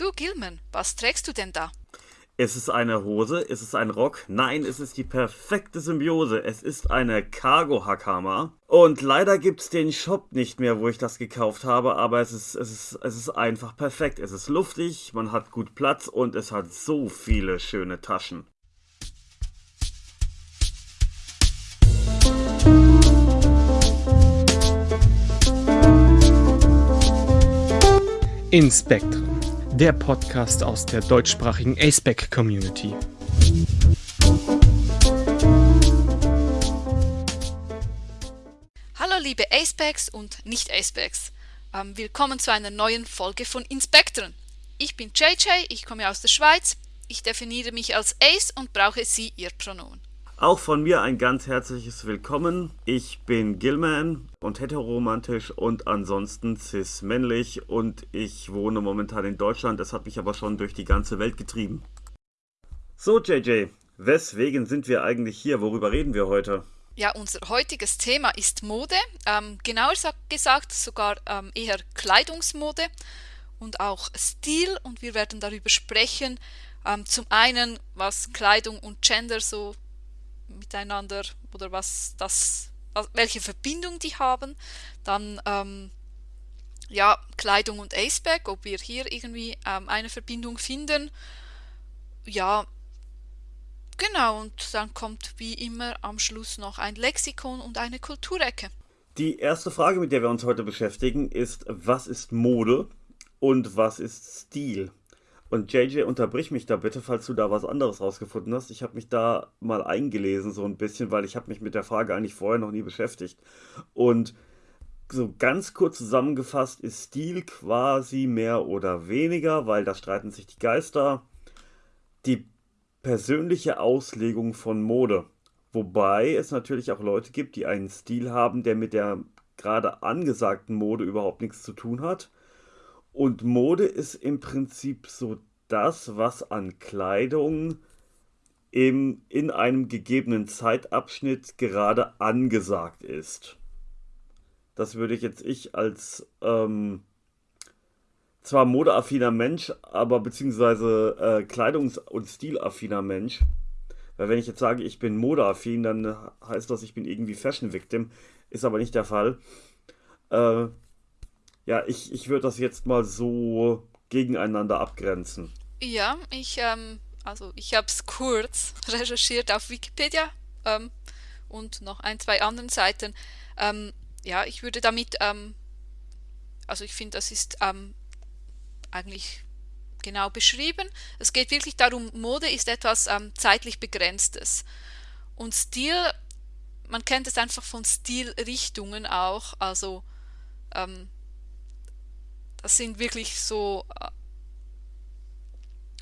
Du Gilman, was trägst du denn da? Ist es eine Hose? Ist es ein Rock? Nein, es ist die perfekte Symbiose. Es ist eine Cargo-Hackhammer. Und leider gibt es den Shop nicht mehr, wo ich das gekauft habe, aber es ist, es, ist, es ist einfach perfekt. Es ist luftig, man hat gut Platz und es hat so viele schöne Taschen. Inspektren der Podcast aus der deutschsprachigen aceback Community. Hallo liebe Acebacks und Nicht-Acebacks. Ähm, willkommen zu einer neuen Folge von Inspektoren. Ich bin JJ, ich komme aus der Schweiz. Ich definiere mich als Ace und brauche Sie Ihr Pronomen. Auch von mir ein ganz herzliches Willkommen. Ich bin Gilman und heteroromantisch und ansonsten cis-männlich und ich wohne momentan in Deutschland. Das hat mich aber schon durch die ganze Welt getrieben. So, JJ, weswegen sind wir eigentlich hier? Worüber reden wir heute? Ja, unser heutiges Thema ist Mode. Ähm, genauer gesagt sogar ähm, eher Kleidungsmode und auch Stil. Und wir werden darüber sprechen. Ähm, zum einen, was Kleidung und Gender so miteinander oder was das, welche Verbindung die haben. Dann ähm, ja, Kleidung und Aceback, ob wir hier irgendwie ähm, eine Verbindung finden. Ja, genau, und dann kommt wie immer am Schluss noch ein Lexikon und eine Kulturecke. Die erste Frage, mit der wir uns heute beschäftigen, ist, was ist Mode und was ist Stil? Und JJ, unterbrich mich da bitte, falls du da was anderes rausgefunden hast. Ich habe mich da mal eingelesen so ein bisschen, weil ich habe mich mit der Frage eigentlich vorher noch nie beschäftigt. Und so ganz kurz zusammengefasst ist Stil quasi mehr oder weniger, weil da streiten sich die Geister, die persönliche Auslegung von Mode. Wobei es natürlich auch Leute gibt, die einen Stil haben, der mit der gerade angesagten Mode überhaupt nichts zu tun hat und Mode ist im Prinzip so das, was an Kleidung im, in einem gegebenen Zeitabschnitt gerade angesagt ist. Das würde ich jetzt ich als ähm, zwar modeaffiner Mensch, aber beziehungsweise äh, kleidungs- und stilaffiner Mensch. Weil wenn ich jetzt sage, ich bin modeaffin, dann heißt das, ich bin irgendwie Fashion Victim. Ist aber nicht der Fall. Äh, ja, ich, ich würde das jetzt mal so gegeneinander abgrenzen. Ja, ich, ähm, also ich habe es kurz recherchiert auf Wikipedia ähm, und noch ein, zwei anderen Seiten. Ähm, ja, ich würde damit, ähm, also ich finde, das ist ähm, eigentlich genau beschrieben. Es geht wirklich darum, Mode ist etwas ähm, zeitlich Begrenztes. Und Stil, man kennt es einfach von Stilrichtungen auch, also das sind wirklich so äh,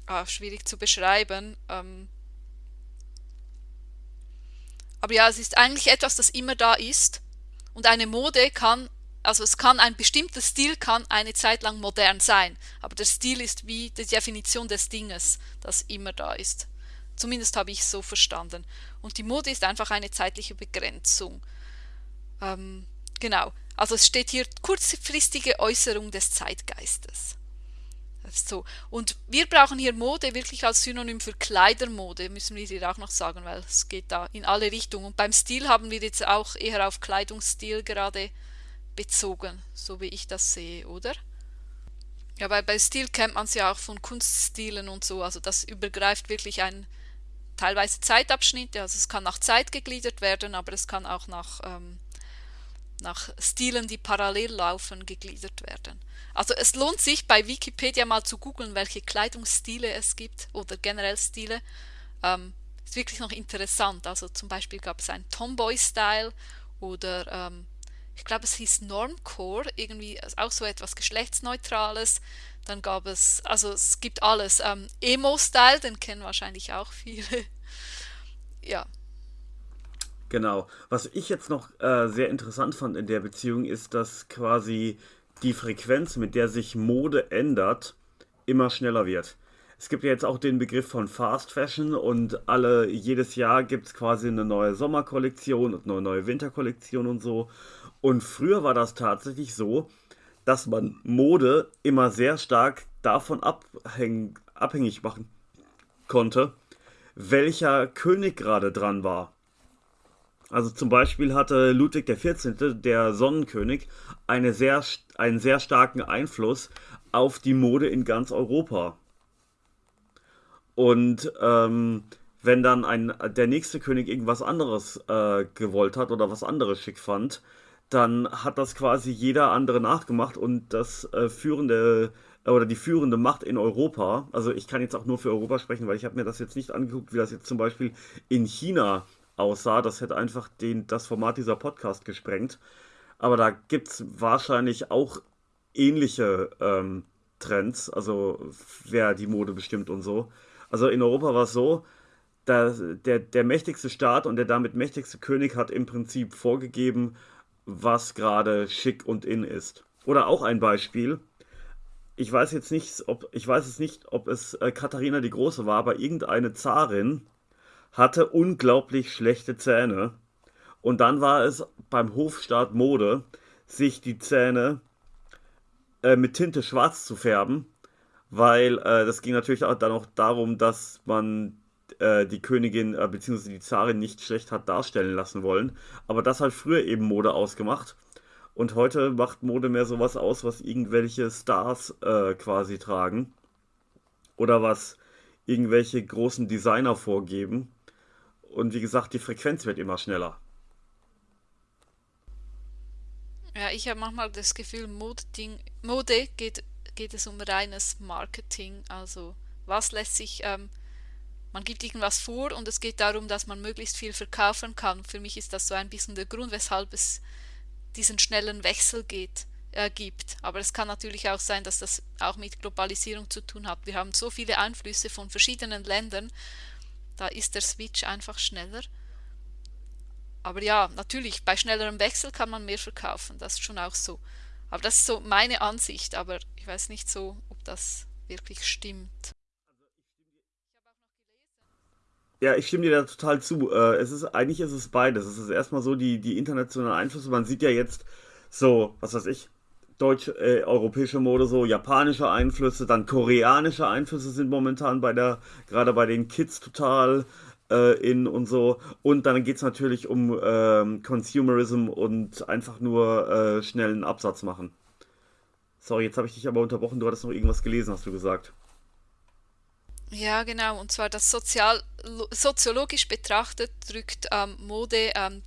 ah, schwierig zu beschreiben. Ähm, aber ja, es ist eigentlich etwas, das immer da ist. Und eine Mode kann, also es kann ein bestimmter Stil kann eine Zeit lang modern sein. Aber der Stil ist wie die Definition des Dinges, das immer da ist. Zumindest habe ich es so verstanden. Und die Mode ist einfach eine zeitliche Begrenzung. Ähm, genau. Also es steht hier kurzfristige Äußerung des Zeitgeistes. So. Und wir brauchen hier Mode wirklich als Synonym für Kleidermode, müssen wir hier auch noch sagen, weil es geht da in alle Richtungen. Und beim Stil haben wir jetzt auch eher auf Kleidungsstil gerade bezogen, so wie ich das sehe, oder? Ja, weil bei Stil kennt man es ja auch von Kunststilen und so, also das übergreift wirklich ein teilweise Zeitabschnitte, also es kann nach Zeit gegliedert werden, aber es kann auch nach ähm, nach Stilen, die parallel laufen, gegliedert werden. Also es lohnt sich bei Wikipedia mal zu googeln, welche Kleidungsstile es gibt oder generell Stile. Ähm, ist wirklich noch interessant. Also zum Beispiel gab es einen Tomboy-Style oder ähm, ich glaube es hieß Normcore, irgendwie auch so etwas Geschlechtsneutrales. Dann gab es, also es gibt alles. Ähm, Emo-Style, den kennen wahrscheinlich auch viele. ja, Genau. Was ich jetzt noch äh, sehr interessant fand in der Beziehung ist, dass quasi die Frequenz, mit der sich Mode ändert, immer schneller wird. Es gibt ja jetzt auch den Begriff von Fast Fashion und alle jedes Jahr gibt es quasi eine neue Sommerkollektion und eine neue Winterkollektion und so. Und früher war das tatsächlich so, dass man Mode immer sehr stark davon abhäng, abhängig machen konnte, welcher König gerade dran war. Also zum Beispiel hatte Ludwig XIV., der Sonnenkönig, eine sehr, einen sehr starken Einfluss auf die Mode in ganz Europa. Und ähm, wenn dann ein, der nächste König irgendwas anderes äh, gewollt hat oder was anderes schick fand, dann hat das quasi jeder andere nachgemacht und das äh, führende äh, oder die führende Macht in Europa, also ich kann jetzt auch nur für Europa sprechen, weil ich habe mir das jetzt nicht angeguckt, wie das jetzt zum Beispiel in China aussah. Das hätte einfach den, das Format dieser Podcast gesprengt. Aber da gibt es wahrscheinlich auch ähnliche ähm, Trends, also wer die Mode bestimmt und so. Also in Europa war es so, dass der, der mächtigste Staat und der damit mächtigste König hat im Prinzip vorgegeben, was gerade schick und in ist. Oder auch ein Beispiel. Ich weiß jetzt nicht, ob ich weiß es nicht, ob es äh, Katharina die Große war, aber irgendeine Zarin hatte unglaublich schlechte Zähne. Und dann war es beim Hofstaat Mode, sich die Zähne äh, mit Tinte schwarz zu färben, weil äh, das ging natürlich auch dann auch darum, dass man äh, die Königin äh, bzw. die Zarin nicht schlecht hat darstellen lassen wollen. Aber das hat früher eben Mode ausgemacht. Und heute macht Mode mehr sowas aus, was irgendwelche Stars äh, quasi tragen. Oder was irgendwelche großen Designer vorgeben. Und wie gesagt, die Frequenz wird immer schneller. Ja, ich habe manchmal das Gefühl, Mode, Mode geht, geht es um reines Marketing. Also was lässt sich ähm, man gibt irgendwas vor und es geht darum, dass man möglichst viel verkaufen kann. Für mich ist das so ein bisschen der Grund, weshalb es diesen schnellen Wechsel geht, äh, gibt. Aber es kann natürlich auch sein, dass das auch mit Globalisierung zu tun hat. Wir haben so viele Einflüsse von verschiedenen Ländern, da ist der Switch einfach schneller. Aber ja, natürlich, bei schnellerem Wechsel kann man mehr verkaufen, das ist schon auch so. Aber das ist so meine Ansicht, aber ich weiß nicht so, ob das wirklich stimmt. Ja, ich stimme dir da total zu. Äh, es ist, eigentlich ist es beides. Es ist erstmal so die, die internationalen Einflüsse. Man sieht ja jetzt so, was weiß ich, deutsch, äh, europäische Mode, so japanische Einflüsse, dann koreanische Einflüsse sind momentan bei der, gerade bei den Kids total äh, in und so. Und dann geht es natürlich um ähm, Consumerism und einfach nur äh, schnellen Absatz machen. Sorry, jetzt habe ich dich aber unterbrochen. Du hattest noch irgendwas gelesen, hast du gesagt. Ja, genau. Und zwar das sozial, soziologisch betrachtet drückt ähm, Mode ähm,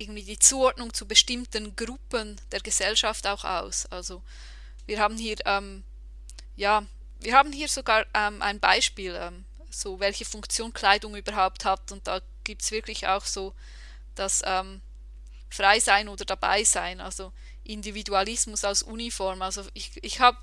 irgendwie die Zuordnung zu bestimmten Gruppen der Gesellschaft auch aus. Also wir haben hier ähm, ja, wir haben hier sogar ähm, ein Beispiel, ähm, so welche Funktion Kleidung überhaupt hat. Und da gibt es wirklich auch so das ähm, Frei sein oder dabei sein, also Individualismus als Uniform. Also ich, ich habe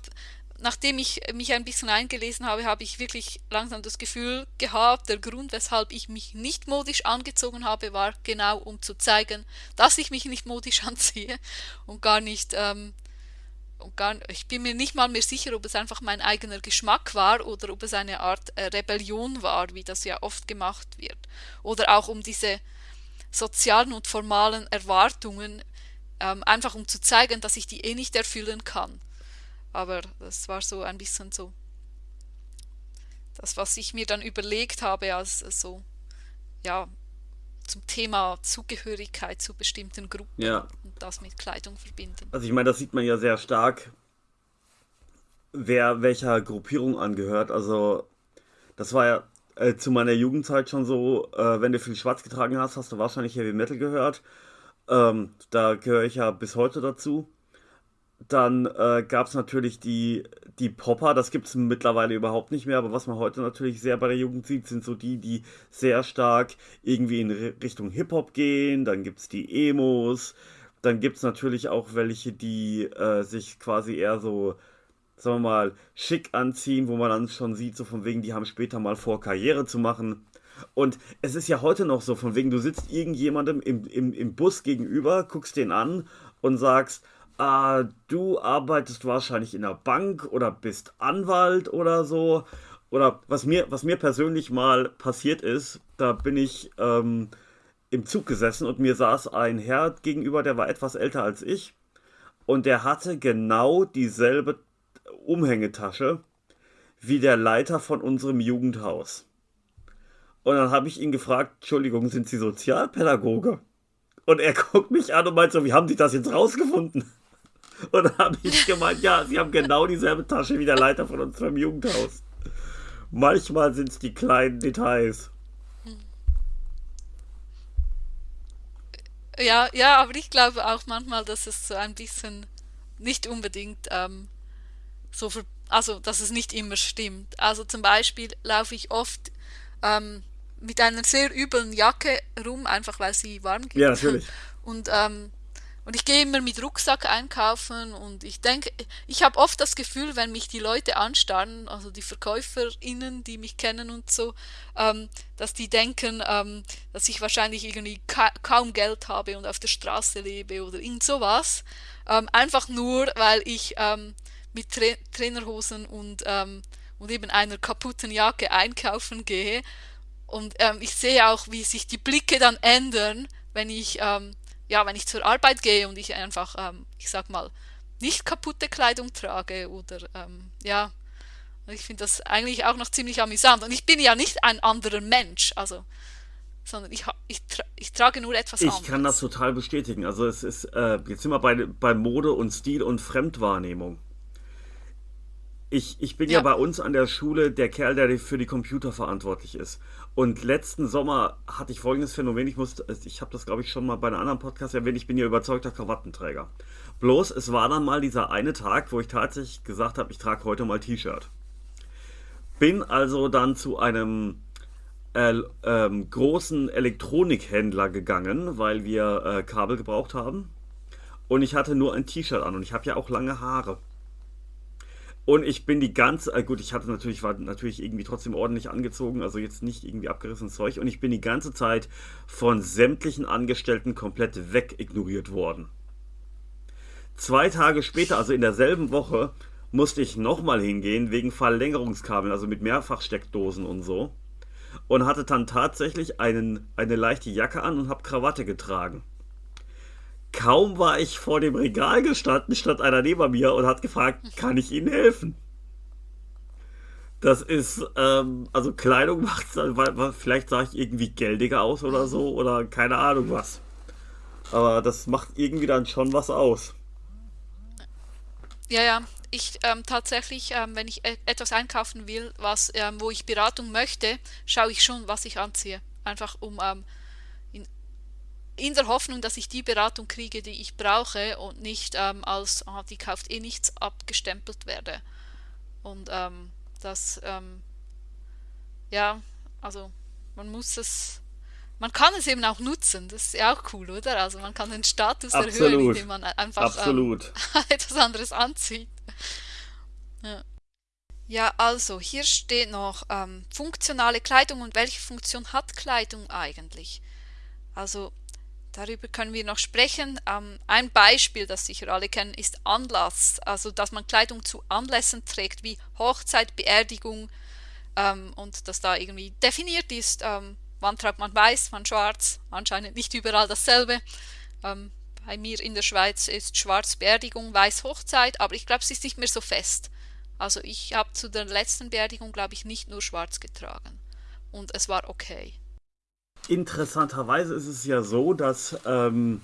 nachdem ich mich ein bisschen eingelesen habe, habe ich wirklich langsam das Gefühl gehabt, der Grund, weshalb ich mich nicht modisch angezogen habe, war genau um zu zeigen, dass ich mich nicht modisch anziehe und gar nicht, ähm, und gar, ich bin mir nicht mal mehr sicher, ob es einfach mein eigener Geschmack war oder ob es eine Art äh, Rebellion war, wie das ja oft gemacht wird. Oder auch um diese sozialen und formalen Erwartungen, ähm, einfach um zu zeigen, dass ich die eh nicht erfüllen kann. Aber das war so ein bisschen so das, was ich mir dann überlegt habe, als so, ja, zum Thema Zugehörigkeit zu bestimmten Gruppen ja. und das mit Kleidung verbinden. Also ich meine, das sieht man ja sehr stark, wer welcher Gruppierung angehört. Also das war ja äh, zu meiner Jugendzeit schon so, äh, wenn du viel schwarz getragen hast, hast du wahrscheinlich Heavy Metal gehört. Ähm, da gehöre ich ja bis heute dazu. Dann äh, gab es natürlich die, die Popper, das gibt es mittlerweile überhaupt nicht mehr, aber was man heute natürlich sehr bei der Jugend sieht, sind so die, die sehr stark irgendwie in Richtung Hip-Hop gehen. Dann gibt es die Emos. Dann gibt es natürlich auch welche, die äh, sich quasi eher so, sagen wir mal, schick anziehen, wo man dann schon sieht, so von wegen, die haben später mal vor, Karriere zu machen. Und es ist ja heute noch so, von wegen, du sitzt irgendjemandem im, im, im Bus gegenüber, guckst den an und sagst, äh, du arbeitest wahrscheinlich in der Bank oder bist Anwalt oder so. Oder was mir, was mir persönlich mal passiert ist, da bin ich ähm, im Zug gesessen und mir saß ein Herr gegenüber, der war etwas älter als ich. Und der hatte genau dieselbe Umhängetasche wie der Leiter von unserem Jugendhaus. Und dann habe ich ihn gefragt, Entschuldigung, sind Sie Sozialpädagoge? Und er guckt mich an und meint so, wie haben Sie das jetzt rausgefunden? Und dann habe ich gemeint, ja, Sie haben genau dieselbe Tasche wie der Leiter von unserem Jugendhaus. Manchmal sind es die kleinen Details. Ja, ja, aber ich glaube auch manchmal, dass es so ein bisschen nicht unbedingt ähm, so, ver also dass es nicht immer stimmt. Also zum Beispiel laufe ich oft ähm, mit einer sehr üblen Jacke rum, einfach weil sie warm geht. Ja, natürlich. Und, ähm, und ich gehe immer mit Rucksack einkaufen und ich denke, ich habe oft das Gefühl, wenn mich die Leute anstarren, also die VerkäuferInnen, die mich kennen und so, ähm, dass die denken, ähm, dass ich wahrscheinlich irgendwie ka kaum Geld habe und auf der Straße lebe oder irgend sowas. Ähm, einfach nur, weil ich ähm, mit Tra Trainerhosen und, ähm, und eben einer kaputten Jacke einkaufen gehe und ähm, ich sehe auch, wie sich die Blicke dann ändern, wenn ich, ja, wenn ich zur Arbeit gehe und ich einfach, ähm, ich sag mal, nicht kaputte Kleidung trage oder ähm, ja, ich finde das eigentlich auch noch ziemlich amüsant. Und ich bin ja nicht ein anderer Mensch, also, sondern ich, ich, tra ich trage nur etwas ich anderes. Ich kann das total bestätigen. Also es ist, äh, jetzt sind wir bei, bei Mode und Stil und Fremdwahrnehmung. Ich, ich bin ja. ja bei uns an der Schule der Kerl, der für die Computer verantwortlich ist. Und letzten Sommer hatte ich folgendes Phänomen. Ich musste, ich habe das glaube ich schon mal bei einem anderen Podcast erwähnt. Ich bin ja überzeugter Krawattenträger. Bloß, es war dann mal dieser eine Tag, wo ich tatsächlich gesagt habe, ich trage heute mal T-Shirt. Bin also dann zu einem äh, ähm, großen Elektronikhändler gegangen, weil wir äh, Kabel gebraucht haben. Und ich hatte nur ein T-Shirt an und ich habe ja auch lange Haare. Und ich bin die ganze, äh gut, ich hatte natürlich, war natürlich irgendwie trotzdem ordentlich angezogen, also jetzt nicht irgendwie abgerissenes Zeug. Und ich bin die ganze Zeit von sämtlichen Angestellten komplett wegignoriert worden. Zwei Tage später, also in derselben Woche, musste ich nochmal hingehen wegen Verlängerungskabeln, also mit Mehrfachsteckdosen und so. Und hatte dann tatsächlich einen, eine leichte Jacke an und habe Krawatte getragen. Kaum war ich vor dem Regal gestanden, stand einer neben mir und hat gefragt, kann ich Ihnen helfen? Das ist, ähm, also Kleidung macht vielleicht sah ich irgendwie geldiger aus oder so oder keine Ahnung was. Aber das macht irgendwie dann schon was aus. Ja, ja. Ich ähm, tatsächlich, ähm, wenn ich e etwas einkaufen will, was, ähm, wo ich Beratung möchte, schaue ich schon, was ich anziehe. Einfach um ähm, in der Hoffnung, dass ich die Beratung kriege, die ich brauche und nicht ähm, als, oh, die kauft eh nichts, abgestempelt werde. Und ähm, das, ähm, ja, also man muss es, man kann es eben auch nutzen, das ist ja auch cool, oder? Also man kann den Status Absolut. erhöhen, indem man einfach ähm, etwas anderes anzieht. Ja. Ja, also hier steht noch ähm, funktionale Kleidung und welche Funktion hat Kleidung eigentlich? Also Darüber können wir noch sprechen. Ähm, ein Beispiel, das sicher alle kennen, ist Anlass. Also, dass man Kleidung zu Anlässen trägt, wie Hochzeit, Beerdigung ähm, und dass da irgendwie definiert ist, ähm, wann tragt man weiß, wann schwarz. Anscheinend nicht überall dasselbe. Ähm, bei mir in der Schweiz ist schwarz Beerdigung, weiß Hochzeit, aber ich glaube, es ist nicht mehr so fest. Also, ich habe zu der letzten Beerdigung, glaube ich, nicht nur schwarz getragen. Und es war okay. Interessanterweise ist es ja so, dass ähm,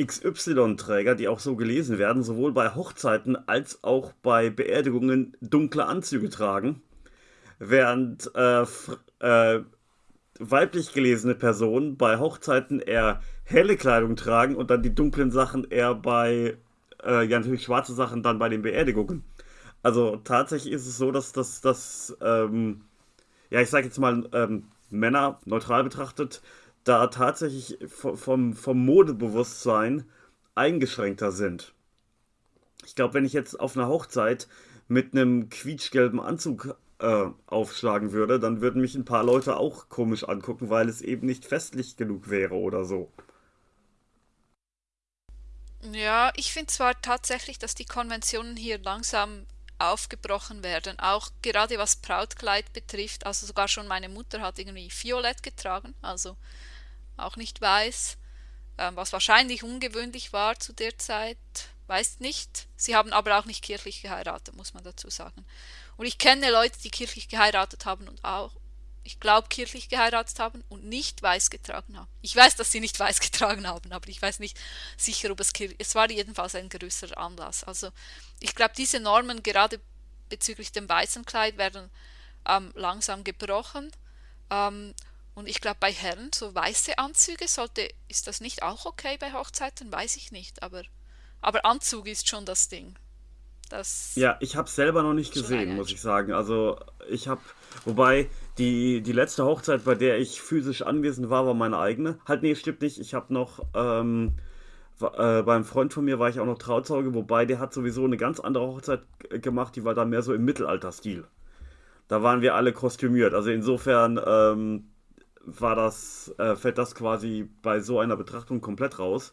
XY-Träger, die auch so gelesen werden, sowohl bei Hochzeiten als auch bei Beerdigungen dunkle Anzüge tragen, während äh, äh, weiblich gelesene Personen bei Hochzeiten eher helle Kleidung tragen und dann die dunklen Sachen eher bei, äh, ja natürlich schwarze Sachen dann bei den Beerdigungen. Also tatsächlich ist es so, dass das, ähm, ja ich sag jetzt mal, ähm, Männer neutral betrachtet, da tatsächlich vom, vom Modebewusstsein eingeschränkter sind. Ich glaube, wenn ich jetzt auf einer Hochzeit mit einem quietschgelben Anzug äh, aufschlagen würde, dann würden mich ein paar Leute auch komisch angucken, weil es eben nicht festlich genug wäre oder so. Ja, ich finde zwar tatsächlich, dass die Konventionen hier langsam aufgebrochen werden. Auch gerade was Brautkleid betrifft, also sogar schon meine Mutter hat irgendwie violett getragen, also auch nicht weiß, ähm, was wahrscheinlich ungewöhnlich war zu der Zeit. weiß nicht. Sie haben aber auch nicht kirchlich geheiratet, muss man dazu sagen. Und ich kenne Leute, die kirchlich geheiratet haben und auch, ich glaube, kirchlich geheiratet haben und nicht weiß getragen haben. Ich weiß, dass sie nicht weiß getragen haben, aber ich weiß nicht sicher, ob es kirchlich Es war jedenfalls ein größerer Anlass. Also ich glaube, diese Normen gerade bezüglich dem weißen Kleid werden ähm, langsam gebrochen. Ähm, und ich glaube, bei Herren, so weiße Anzüge, sollte, ist das nicht auch okay bei Hochzeiten? Weiß ich nicht, aber, aber Anzug ist schon das Ding. Das ja, ich habe es selber noch nicht gesehen, muss ich sagen. Also ich habe, wobei die, die letzte Hochzeit, bei der ich physisch anwesend war, war meine eigene. Halt, nee, stimmt nicht. Ich habe noch ähm, äh, beim Freund von mir war ich auch noch Trauzeuge, wobei der hat sowieso eine ganz andere Hochzeit gemacht, die war dann mehr so im Mittelalterstil. Da waren wir alle kostümiert. Also insofern ähm, war das, äh, fällt das quasi bei so einer Betrachtung komplett raus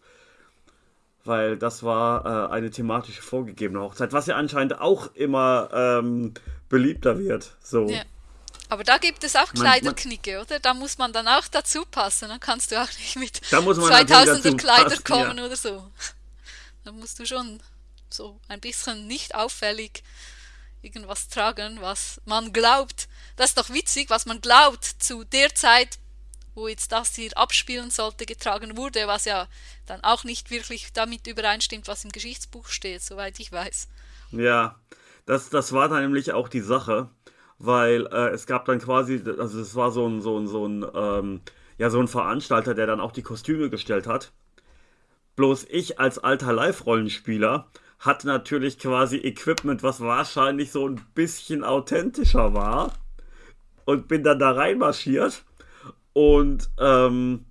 weil das war äh, eine thematisch vorgegebene Hochzeit, was ja anscheinend auch immer ähm, beliebter wird. So. Ja. Aber da gibt es auch Kleiderknicke, oder? Da muss man dann auch dazu passen. Dann kannst du auch nicht mit 2000er Kleider kommen ja. oder so. Da musst du schon so ein bisschen nicht auffällig irgendwas tragen, was man glaubt. Das ist doch witzig, was man glaubt zu der Zeit wo jetzt das hier abspielen sollte, getragen wurde, was ja dann auch nicht wirklich damit übereinstimmt, was im Geschichtsbuch steht, soweit ich weiß. Ja, das, das war dann nämlich auch die Sache, weil äh, es gab dann quasi, also es war so ein, so ein, so ein, ähm, ja, so ein Veranstalter, der dann auch die Kostüme gestellt hat. Bloß ich als alter Live-Rollenspieler hatte natürlich quasi Equipment, was wahrscheinlich so ein bisschen authentischer war. Und bin dann da reinmarschiert und ähm,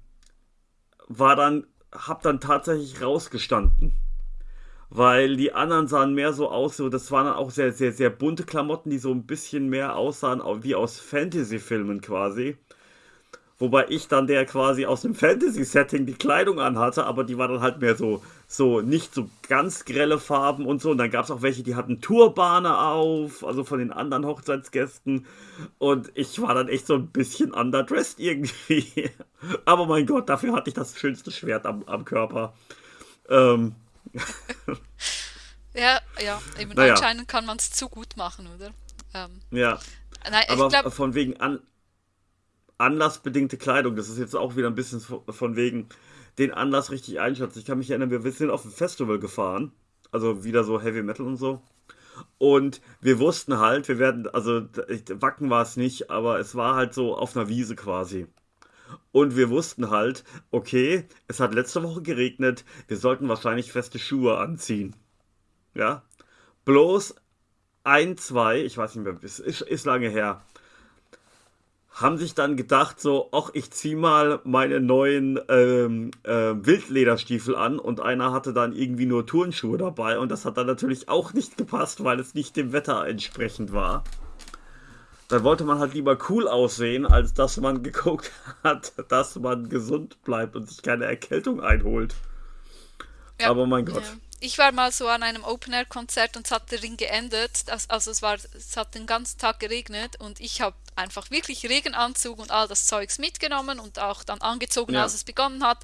war dann, hab dann tatsächlich rausgestanden. Weil die anderen sahen mehr so aus, so, das waren dann auch sehr, sehr, sehr bunte Klamotten, die so ein bisschen mehr aussahen wie aus Fantasy-Filmen quasi. Wobei ich dann der quasi aus dem Fantasy-Setting die Kleidung anhatte, aber die war dann halt mehr so, so nicht so ganz grelle Farben und so. Und dann gab es auch welche, die hatten Turbane auf, also von den anderen Hochzeitsgästen. Und ich war dann echt so ein bisschen underdressed irgendwie. aber mein Gott, dafür hatte ich das schönste Schwert am, am Körper. Ähm. ja, ja, eben naja. anscheinend kann man es zu gut machen, oder? Ähm. Ja. Nein, aber glaub, von wegen an anlassbedingte Kleidung, das ist jetzt auch wieder ein bisschen von wegen den Anlass richtig einschätzen. Ich kann mich erinnern, wir sind auf ein Festival gefahren, also wieder so Heavy Metal und so. Und wir wussten halt, wir werden, also Wacken war es nicht, aber es war halt so auf einer Wiese quasi. Und wir wussten halt, okay, es hat letzte Woche geregnet, wir sollten wahrscheinlich feste Schuhe anziehen. Ja. Bloß ein, zwei, ich weiß nicht mehr, ist, ist lange her, haben sich dann gedacht, so, ach, ich zieh mal meine neuen ähm, äh, Wildlederstiefel an und einer hatte dann irgendwie nur Turnschuhe dabei und das hat dann natürlich auch nicht gepasst, weil es nicht dem Wetter entsprechend war. Dann wollte man halt lieber cool aussehen, als dass man geguckt hat, dass man gesund bleibt und sich keine Erkältung einholt. Ja, Aber mein Gott. Ja ich war mal so an einem Open-Air-Konzert und es hat der Ring geendet. Also es, war, es hat den ganzen Tag geregnet und ich habe einfach wirklich Regenanzug und all das Zeugs mitgenommen und auch dann angezogen, ja. als es begonnen hat.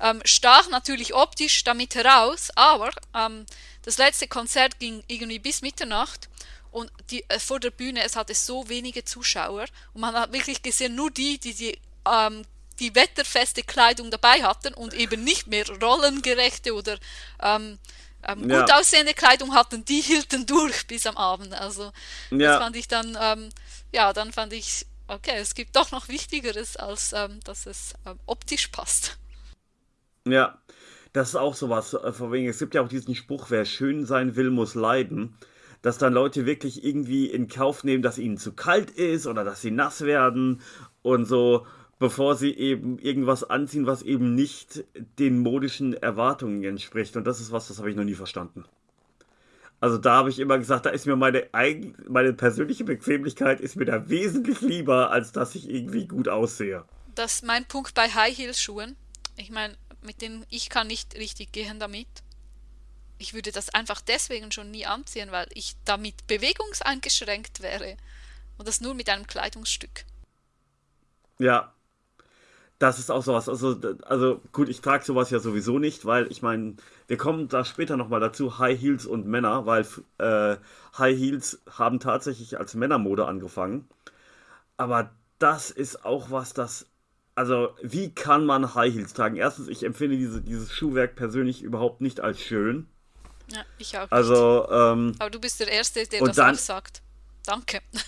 Ähm, stach natürlich optisch damit heraus, aber ähm, das letzte Konzert ging irgendwie bis Mitternacht und die, äh, vor der Bühne, es hatte so wenige Zuschauer und man hat wirklich gesehen, nur die, die die ähm, die wetterfeste Kleidung dabei hatten und eben nicht mehr rollengerechte oder ähm, ähm, ja. gut aussehende Kleidung hatten, die hielten durch bis am Abend. Also ja. das fand ich dann, ähm, ja, dann fand ich, okay, es gibt doch noch Wichtigeres, als ähm, dass es ähm, optisch passt. Ja, das ist auch sowas, äh, von wegen, es gibt ja auch diesen Spruch, wer schön sein will, muss leiden. Dass dann Leute wirklich irgendwie in Kauf nehmen, dass ihnen zu kalt ist oder dass sie nass werden und so bevor sie eben irgendwas anziehen, was eben nicht den modischen Erwartungen entspricht. Und das ist was, das habe ich noch nie verstanden. Also da habe ich immer gesagt, da ist mir meine, eigen, meine persönliche Bequemlichkeit ist mir da wesentlich lieber, als dass ich irgendwie gut aussehe. Das ist mein Punkt bei High Heels Schuhen. Ich meine, mit denen ich kann nicht richtig gehen damit. Ich würde das einfach deswegen schon nie anziehen, weil ich damit bewegungseingeschränkt wäre. Und das nur mit einem Kleidungsstück. Ja, Das ist auch sowas. Also, also gut, ich trage sowas ja sowieso nicht, weil ich meine, wir kommen da später nochmal dazu, High Heels und Männer, weil äh, High Heels haben tatsächlich als Männermode angefangen. Aber das ist auch was, das. Also, wie kann man High Heels tragen? Erstens, ich empfinde diese, dieses Schuhwerk persönlich überhaupt nicht als schön. Ja, ich auch. Also, ähm, Aber du bist der Erste, der das dann- auch sagt. Danke.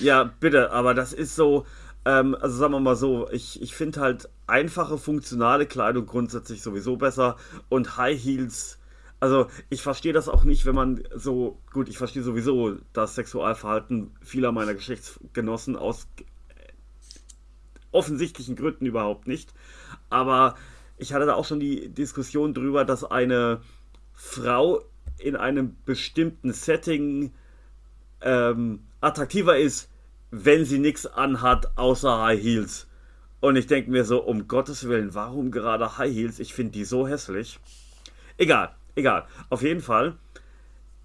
Ja, bitte, aber das ist so, ähm, also sagen wir mal so, ich, ich finde halt einfache, funktionale Kleidung grundsätzlich sowieso besser und High Heels, also ich verstehe das auch nicht, wenn man so, gut, ich verstehe sowieso das Sexualverhalten vieler meiner Geschlechtsgenossen aus offensichtlichen Gründen überhaupt nicht, aber ich hatte da auch schon die Diskussion drüber, dass eine Frau in einem bestimmten Setting ähm, attraktiver ist, wenn sie nichts anhat außer High Heels. Und ich denke mir so, um Gottes Willen, warum gerade High Heels? Ich finde die so hässlich. Egal, egal. Auf jeden Fall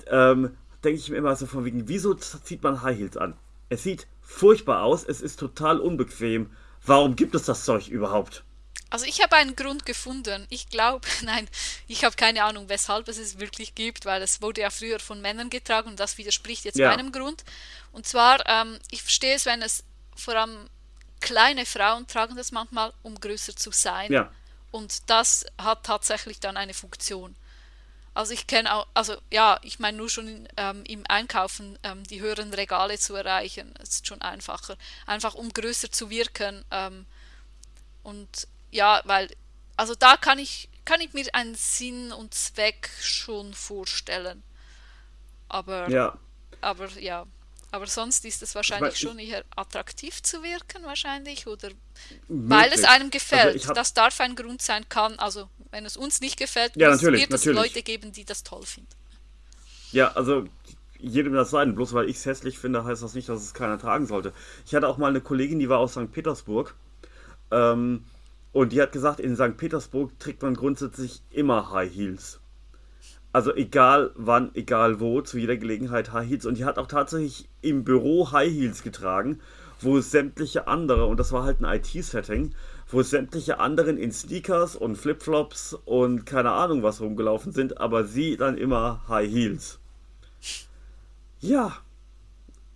ähm, denke ich mir immer so von wegen, wieso zieht man High Heels an? Es sieht furchtbar aus, es ist total unbequem. Warum gibt es das Zeug überhaupt? Also ich habe einen Grund gefunden. Ich glaube, nein, ich habe keine Ahnung, weshalb es es wirklich gibt, weil es wurde ja früher von Männern getragen und das widerspricht jetzt Ja. meinem Grund. Und zwar, ähm, ich verstehe es, wenn es vor allem kleine Frauen tragen das manchmal, um größer zu sein. Ja, Und das hat tatsächlich dann eine Funktion. Also ich kenne auch, also ja, ich meine nur schon ähm, im Einkaufen ähm, die höheren Regale zu erreichen, ist schon einfacher. Einfach um größer zu wirken. Ähm, und ja, weil, also da kann ich, kann ich mir einen Sinn und Zweck schon vorstellen. Aber, ja. aber ja. Aber sonst ist es wahrscheinlich ich- schon eher attraktiv zu wirken, wahrscheinlich, oder weil es möglich. einem gefällt. Also hab- das darf ein Grund sein, kann, also wenn es uns nicht gefällt, Ja, wird- natürlich, wird es natürlich. Leute geben, die das toll finden. Ja, also jedem das sein. Bloß weil ich es hässlich finde, heißt das nicht, dass es keiner tragen sollte. Ich hatte auch mal eine Kollegin, die war aus St. Petersburg. Ähm, und die hat gesagt, in St. Petersburg trägt man grundsätzlich immer High Heels. Also egal wann, egal wo, zu jeder Gelegenheit High Heels. Und die hat auch tatsächlich im Büro High Heels getragen, wo sämtliche andere, und das war halt ein IT-Setting, wo sämtliche anderen in Sneakers und Flipflops und keine Ahnung was rumgelaufen sind, aber sie dann immer High Heels. Ja.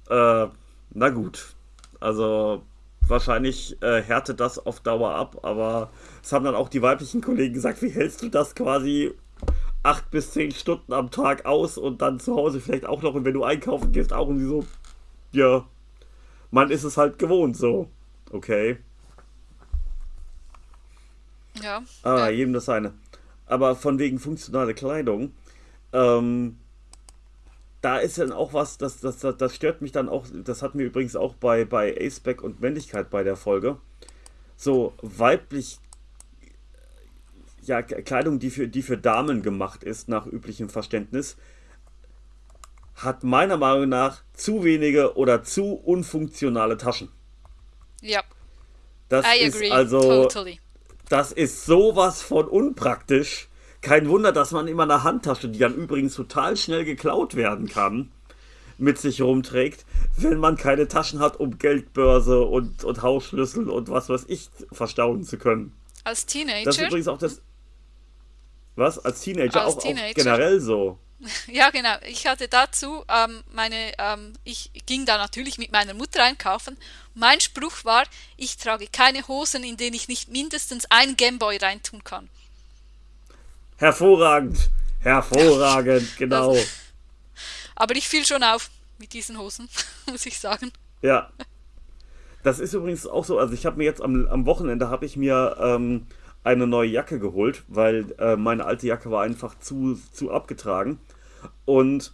Äh, na gut. Also wahrscheinlich äh, härtet das auf Dauer ab, aber es haben dann auch die weiblichen Kollegen gesagt, wie hältst du das quasi acht bis zehn Stunden am Tag aus und dann zu Hause vielleicht auch noch und wenn du einkaufen gehst auch und sie so, ja, man ist es halt gewohnt so. Okay. Ja. Ah, ja. jedem das seine. Aber von wegen funktionale Kleidung, ähm, da ist dann auch was, das, das, das, das stört mich dann auch, das hatten wir übrigens auch bei, bei Aceback und Männlichkeit bei der Folge. So weiblich, ja, Kleidung, die für, die für Damen gemacht ist, nach üblichem Verständnis, hat meiner Meinung nach zu wenige oder zu unfunktionale Taschen. ja. Das I ist agree. also totally. das ist sowas von unpraktisch. Kein Wunder, dass man immer eine Handtasche, die dann übrigens total schnell geklaut werden kann, mit sich rumträgt, wenn man keine Taschen hat, um Geldbörse und, und Hausschlüssel und was weiß ich verstauen zu können. Als Das ist Teenager, übrigens auch das. Was? Als Teenager, Als auch, Teenager. auch generell so. ja genau, ich hatte dazu ähm, meine, ähm, ich ging da natürlich mit meiner Mutter einkaufen. Mein Spruch war, ich trage keine Hosen, in denen ich nicht mindestens ein Gameboy reintun kann. Hervorragend. Hervorragend, genau. Aber ich fiel schon auf mit diesen Hosen, muss ich sagen. Ja. Das ist übrigens auch so, also ich habe mir jetzt am, am Wochenende habe ich mir ähm, eine neue Jacke geholt, weil äh, meine alte Jacke war einfach zu, zu abgetragen. Und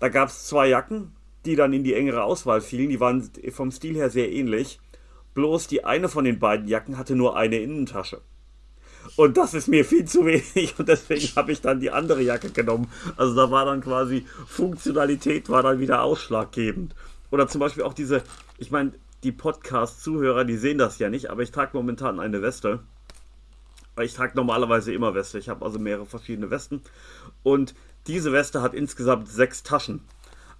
da gab es zwei Jacken, die dann in die engere Auswahl fielen. Die waren vom Stil her sehr ähnlich. Bloß die eine von den beiden Jacken hatte nur eine Innentasche. Und das ist mir viel zu wenig und deswegen habe ich dann die andere Jacke genommen. Also da war dann quasi Funktionalität war dann wieder ausschlaggebend. Oder zum Beispiel auch diese, ich meine, die Podcast-Zuhörer, die sehen das ja nicht, aber ich trage momentan eine Weste. Ich trage normalerweise immer Weste. Ich habe also mehrere verschiedene Westen. Und diese Weste hat insgesamt sechs Taschen.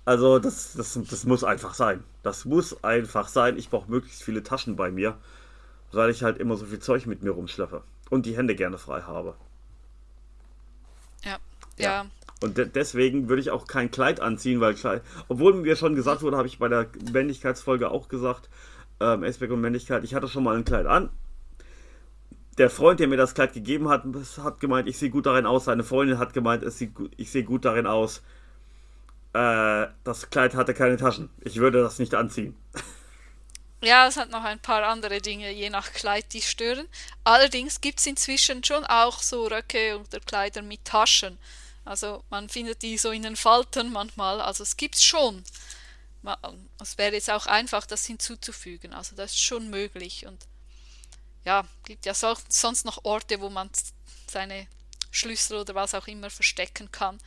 Also das, das, das muss einfach sein. Das muss einfach sein. Ich brauche möglichst viele Taschen bei mir. Weil ich halt immer so viel Zeug mit mir rumschleppe und die Hände gerne frei habe. Ja, ja. ja. Und de deswegen würde ich auch kein Kleid anziehen, weil Kleid, obwohl mir schon gesagt wurde, habe ich bei der Männlichkeitsfolge auch gesagt, ähm, Aspect und Männlichkeit, ich hatte schon mal ein Kleid an. Der Freund, der mir das Kleid gegeben hat, hat gemeint, ich sehe gut darin aus. Seine Freundin hat gemeint, ich sehe gut darin aus. Äh, das Kleid hatte keine Taschen. Ich würde das nicht anziehen. Ja, es hat noch ein paar andere Dinge, je nach Kleid, die stören. Allerdings gibt es inzwischen schon auch so Röcke oder Kleider mit Taschen. Also man findet die so in den Falten manchmal. Also es gibt es schon. Es wäre jetzt auch einfach, das hinzuzufügen. Also das ist schon möglich. Und ja, gibt ja so, sonst noch Orte, wo man seine Schlüssel oder was auch immer verstecken kann.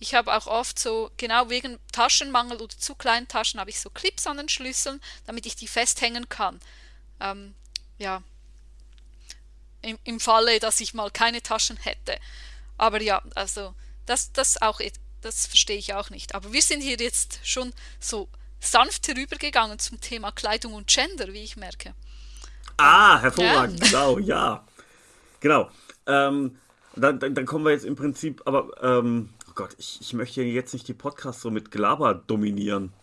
Ich habe auch oft so, genau wegen Taschenmangel oder zu kleinen Taschen, habe ich so Clips an den Schlüsseln, damit ich die festhängen kann. Ähm, ja, im, im Falle, dass ich mal keine Taschen hätte. Aber ja, also das, das auch, das verstehe ich auch nicht. Aber wir sind hier jetzt schon so sanft herübergegangen zum Thema Kleidung und Gender, wie ich merke. Ah, hervorragend, ja. genau, ja. Genau. Ähm, dann, dann, dann, kommen wir jetzt im Prinzip, aber ähm, Gott, ich, ich möchte jetzt nicht die Podcasts so mit Gelaber dominieren.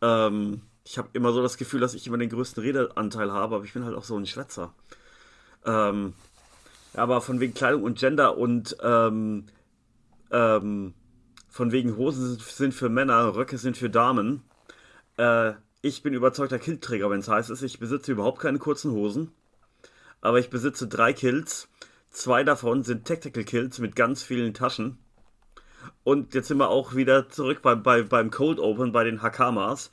Ähm, ich habe immer so das Gefühl, dass ich immer den größten Redeanteil habe, aber ich bin halt auch so ein Schwätzer. Ähm, aber von wegen Kleidung und Gender und ähm, ähm, von wegen Hosen sind für Männer, Röcke sind für Damen. Äh, ich bin überzeugter Kiltträger, wenn es heißt ist, ich besitze überhaupt keine kurzen Hosen. Aber ich besitze drei Kills. Zwei davon sind Tactical Kills mit ganz vielen Taschen. Und jetzt sind wir auch wieder zurück bei, bei, beim Cold Open, bei den Hakamas.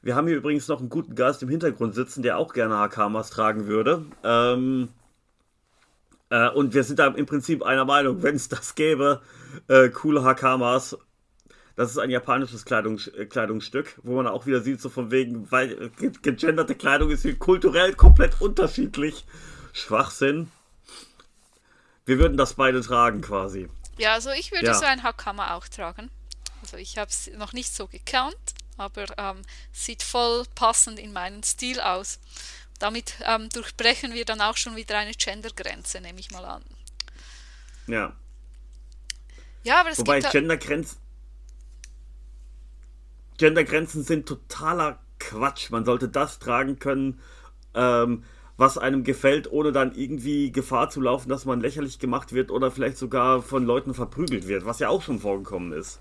Wir haben hier übrigens noch einen guten Gast im Hintergrund sitzen, der auch gerne Hakamas tragen würde. Ähm, äh, und wir sind da im Prinzip einer Meinung, wenn es das gäbe, äh, coole Hakamas. Das ist ein japanisches Kleidung, äh, Kleidungsstück, wo man auch wieder sieht, so von wegen, weil gegenderte Kleidung ist kulturell komplett unterschiedlich. Schwachsinn. Wir würden das beide tragen quasi. Ja, also ich würde ja. so ein Hakama auch tragen. Also ich habe es noch nicht so gekannt, aber ähm, sieht voll passend in meinen Stil aus. Damit ähm, durchbrechen wir dann auch schon wieder eine Gendergrenze, nehme ich mal an. Ja. Ja, aber es Wobei gibt Gendergrenzen Gendergrenzen sind totaler Quatsch. Man sollte das tragen können, ähm, was einem gefällt, ohne dann irgendwie Gefahr zu laufen, dass man lächerlich gemacht wird oder vielleicht sogar von Leuten verprügelt wird, was ja auch schon vorgekommen ist.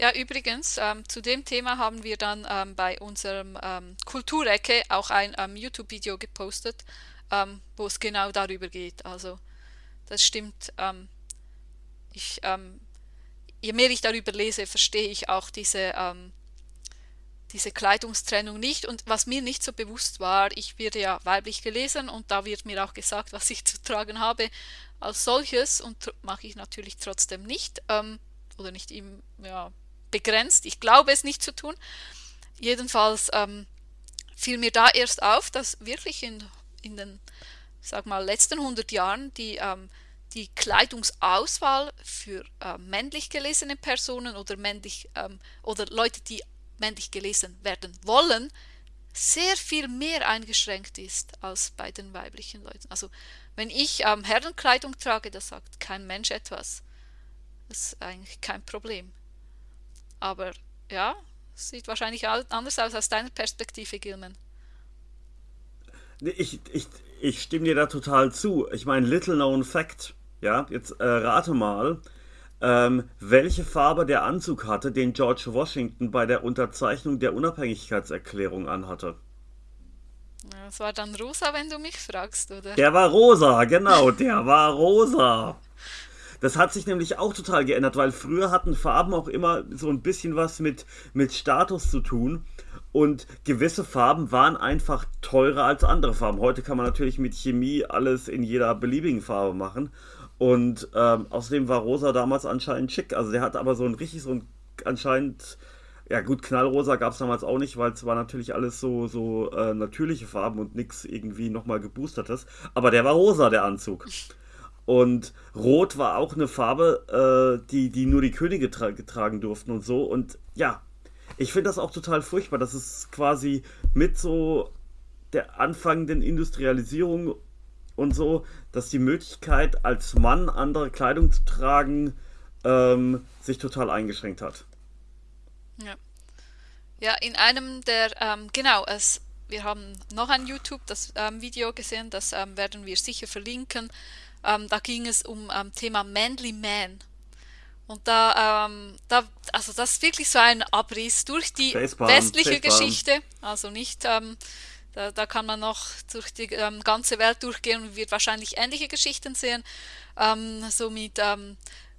Ja, übrigens, ähm, zu dem Thema haben wir dann ähm, bei unserem ähm, Kulturecke auch ein ähm, YouTube-Video gepostet, ähm, wo es genau darüber geht. Also, das stimmt. Ähm, ich, je mehr ich darüber lese, verstehe ich auch diese diese Kleidungstrennung nicht. Und was mir nicht so bewusst war, ich werde ja weiblich gelesen und da wird mir auch gesagt, was ich zu tragen habe als solches und mache ich natürlich trotzdem nicht ähm, oder nicht im, ja, begrenzt. Ich glaube es nicht zu tun. Jedenfalls ähm, fiel mir da erst auf, dass wirklich in, in den sag mal, letzten 100 Jahren die, ähm, die Kleidungsauswahl für äh, männlich gelesene Personen oder männlich ähm, oder Leute, die männlich gelesen werden wollen, sehr viel mehr eingeschränkt ist als bei den weiblichen Leuten. Also wenn ich ähm, Herrenkleidung trage, da sagt kein Mensch etwas. Das ist eigentlich kein Problem. Aber ja, sieht wahrscheinlich anders aus aus deiner Perspektive, Gilman. Ich, ich, ich stimme dir da total zu. Ich meine, little known fact. Ja, jetzt äh, rate mal, ähm, welche Farbe der Anzug hatte, den George Washington bei der Unterzeichnung der Unabhängigkeitserklärung anhatte. Das war dann rosa, wenn du mich fragst, oder? Der war rosa, genau, der war rosa. Das hat sich nämlich auch total geändert, weil früher hatten Farben auch immer so ein bisschen was mit, mit Status zu tun. Und gewisse Farben waren einfach teurer als andere Farben. Heute kann man natürlich mit Chemie alles in jeder beliebigen Farbe machen. Und ähm, außerdem war Rosa damals anscheinend schick. Also der hat aber so ein richtig so ein anscheinend, ja gut, Knallrosa gab es damals auch nicht, weil es war natürlich alles so, so äh, natürliche Farben und nichts irgendwie nochmal geboostertes. Aber der war rosa, der Anzug. Und Rot war auch eine Farbe, äh, die, die nur die Könige tra getragen durften und so. Und ja, ich finde das auch total furchtbar, dass es quasi mit so der anfangenden Industrialisierung und so, dass die Möglichkeit, als Mann andere Kleidung zu tragen, ähm, sich total eingeschränkt hat. Ja. Ja, in einem der, ähm, genau, es, wir haben noch ein YouTube, das ähm, Video gesehen, das ähm, werden wir sicher verlinken. Ähm, da ging es um ähm, Thema Manly Man. Und da, ähm, da, also das ist wirklich so ein Abriss durch die Facepalm, westliche Facepalm. Geschichte. Also nicht, ähm, da, da kann man noch durch die ähm, ganze Welt durchgehen und wird wahrscheinlich ähnliche Geschichten sehen. Ähm, so mit, ähm,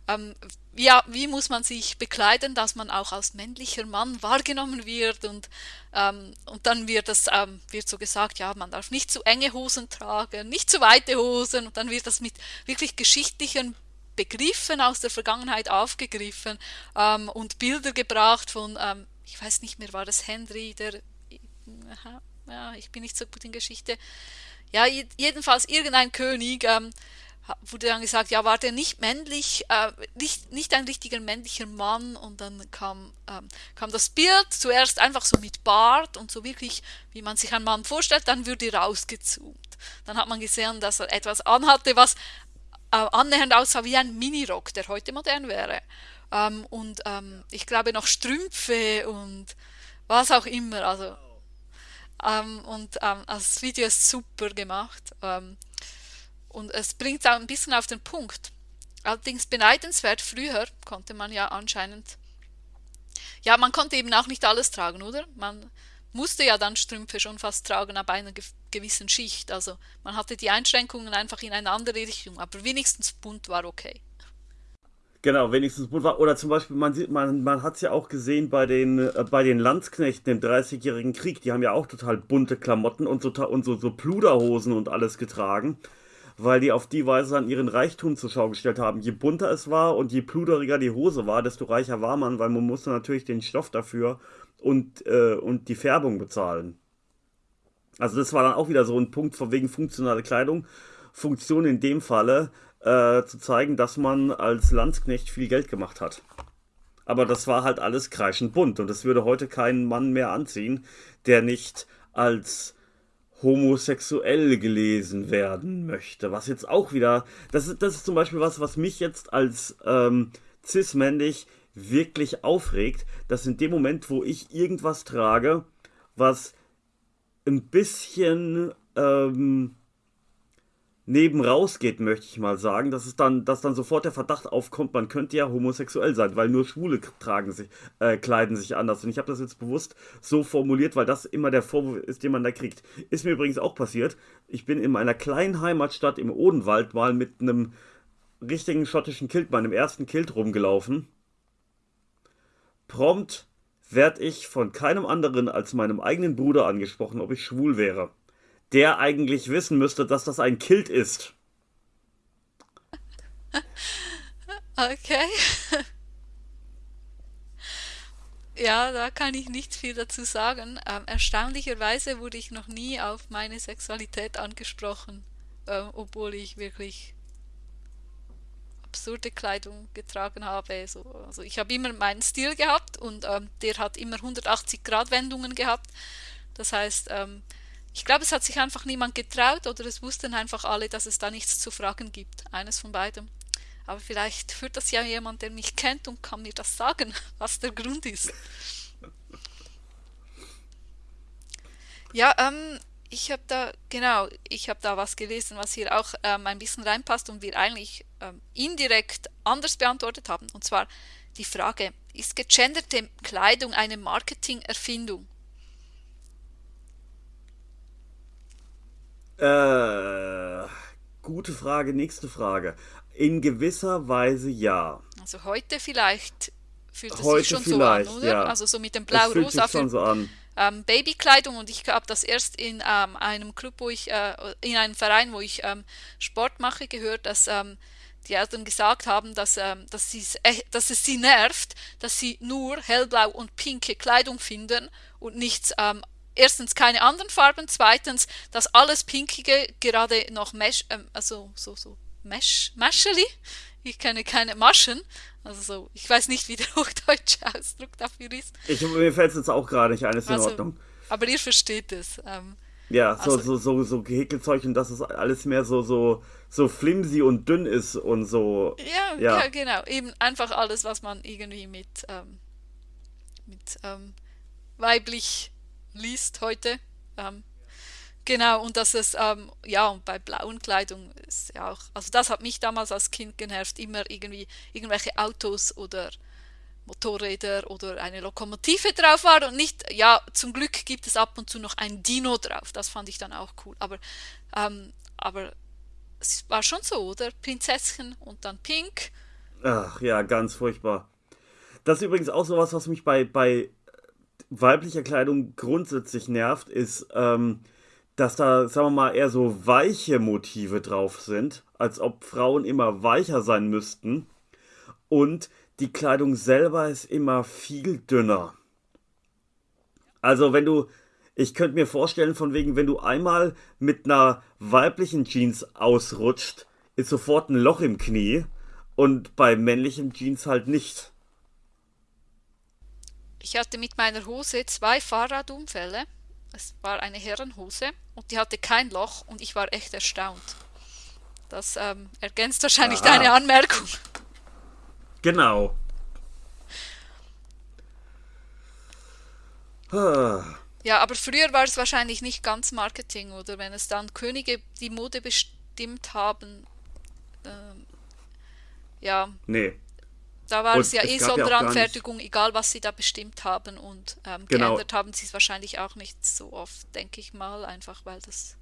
ähm, ja, wie muss man sich bekleiden, dass man auch als männlicher Mann wahrgenommen wird und, ähm, und dann wird das ähm, wird so gesagt, ja, man darf nicht zu enge Hosen tragen, nicht zu weite Hosen und dann wird das mit wirklich geschichtlichen Begriffen aus der Vergangenheit aufgegriffen und Bilder gebracht von, ich weiß nicht mehr, war das Henry, der, ja, ich bin nicht so gut in Geschichte, ja, jedenfalls irgendein König, ähm, wurde dann gesagt, ja, war der nicht männlich, äh, nicht, nicht ein richtiger männlicher Mann und dann kam, ähm, kam das Bild zuerst einfach so mit Bart und so wirklich, wie man sich einen Mann vorstellt, dann würde rausgezoomt. Dann hat man gesehen, dass er etwas anhatte, was äh, annähernd aussah wie ein Minirock, der heute modern wäre. Ähm, und ähm, ich glaube noch Strümpfe und was auch immer. Also, ähm, und ähm, also das Video ist super gemacht. Ähm, und es bringt es auch ein bisschen auf den Punkt. Allerdings beneidenswert, früher konnte man ja anscheinend, ja, man konnte eben auch nicht alles tragen, oder? Man musste ja dann Strümpfe schon fast tragen ab einer gewissen Schicht. Also man hatte die Einschränkungen einfach in eine andere Richtung, aber wenigstens bunt war okay. Genau, wenigstens bunt war. Oder zum Beispiel, man man, man hat es ja auch gesehen bei den, äh, bei den Landsknechten im Dreißigjährigen Krieg, die haben ja auch total bunte Klamotten und so, und so, so Pluderhosen und alles getragen weil die auf die Weise dann ihren Reichtum zur Schau gestellt haben. Je bunter es war und je pluderiger die Hose war, desto reicher war man, weil man musste natürlich den Stoff dafür und, äh, und die Färbung bezahlen. Also das war dann auch wieder so ein Punkt von wegen funktionale Kleidung. Funktion in dem Falle äh, zu zeigen, dass man als Landsknecht viel Geld gemacht hat. Aber das war halt alles kreischend bunt und das würde heute kein Mann mehr anziehen, der nicht als homosexuell gelesen werden möchte. Was jetzt auch wieder, das ist, das ist zum Beispiel was, was mich jetzt als ähm, cis-männlich wirklich aufregt, dass in dem Moment, wo ich irgendwas trage, was ein bisschen ähm, neben rausgeht, möchte ich mal sagen, dass es dann, dass dann sofort der Verdacht aufkommt, man könnte ja homosexuell sein, weil nur Schwule tragen sich, äh, kleiden sich anders. Und ich habe das jetzt bewusst so formuliert, weil das immer der Vorwurf ist, den man da kriegt. Ist mir übrigens auch passiert. Ich bin in meiner kleinen Heimatstadt im Odenwald mal mit einem richtigen schottischen Kilt, meinem ersten Kilt rumgelaufen. Prompt werde ich von keinem anderen als meinem eigenen Bruder angesprochen, ob ich schwul wäre der eigentlich wissen müsste, dass das ein Kilt ist. Okay. Ja, da kann ich nicht viel dazu sagen. Ähm, erstaunlicherweise wurde ich noch nie auf meine Sexualität angesprochen, äh, obwohl ich wirklich absurde Kleidung getragen habe. So, also ich habe immer meinen Stil gehabt und ähm, der hat immer 180 Grad Wendungen gehabt. Das heißt, ähm, ich glaube, es hat sich einfach niemand getraut oder es wussten einfach alle, dass es da nichts zu fragen gibt. Eines von beidem. Aber vielleicht führt das ja jemand, der mich kennt und kann mir das sagen, was der Grund ist. Ja, ähm, ich habe da, genau, ich habe da was gelesen, was hier auch ähm, ein bisschen reinpasst und wir eigentlich ähm, indirekt anders beantwortet haben. Und zwar die Frage, ist gegenderte Kleidung eine Marketingerfindung? Äh, gute Frage, nächste Frage. In gewisser Weise ja. Also heute vielleicht fühlt es Heute sich schon vielleicht, so an, oder? ja. Also so mit dem fühlt Blau-Rosa schon für so an. ähm, Babykleidung und ich habe das erst in ähm, einem Club, wo ich, äh, in einem Verein, wo ich ähm, Sport mache, gehört, dass ähm, die Eltern gesagt haben, dass, ähm, dass, äh, dass es sie nervt, dass sie nur hellblau und pinke Kleidung finden und nichts ähm, erstens keine anderen Farben, zweitens das alles Pinkige gerade noch Mesh, ähm, also so, so Mesh, Mascheli. Ich kenne keine Maschen. Also so, ich weiß nicht, wie der hochdeutsche Ausdruck dafür ist. Ich, mir fällt es jetzt auch gerade nicht ein, ist in Also, Ordnung. Aber ihr versteht es. Ähm, Ja, so, also, so, so, so Häkelzeug und dass es alles mehr so, so, so flimsy und dünn ist und so. Ja, ja. ja genau. Eben einfach alles, was man irgendwie mit, ähm, mit ähm, weiblich liest heute. Ähm, genau, und dass es, ähm, ja, und bei blauen Kleidung ist ja auch, also das hat mich damals als Kind genervt, immer irgendwie irgendwelche Autos oder Motorräder oder eine Lokomotive drauf war und nicht, ja, zum Glück gibt es ab und zu noch ein Dino drauf, das fand ich dann auch cool, aber, ähm, aber es war schon so, oder? Prinzesschen und dann Pink. Ach ja, ganz furchtbar. Das ist übrigens auch sowas, was mich bei, bei weiblicher Kleidung grundsätzlich nervt, ist, ähm, dass da, sagen wir mal, eher so weiche Motive drauf sind, als ob Frauen immer weicher sein müssten. Und die Kleidung selber ist immer viel dünner. Also wenn du, ich könnte mir vorstellen, von wegen, wenn du einmal mit einer weiblichen Jeans ausrutscht, ist sofort ein Loch im Knie und bei männlichen Jeans halt nicht. Ich hatte mit meiner Hose zwei Fahrradunfälle. Es war eine Herrenhose und die hatte kein Loch und ich war echt erstaunt. Das ähm, ergänzt wahrscheinlich Aha. deine Anmerkung. Genau. Ja, aber früher war es wahrscheinlich nicht ganz Marketing, oder wenn es dann Könige die Mode bestimmt haben. Ähm, ja. Nee. Da war und es ja eh Sonderanfertigung, ja egal was sie da bestimmt haben. Und ähm, genau. geändert haben sie es wahrscheinlich auch nicht so oft, denke ich mal, einfach weil das.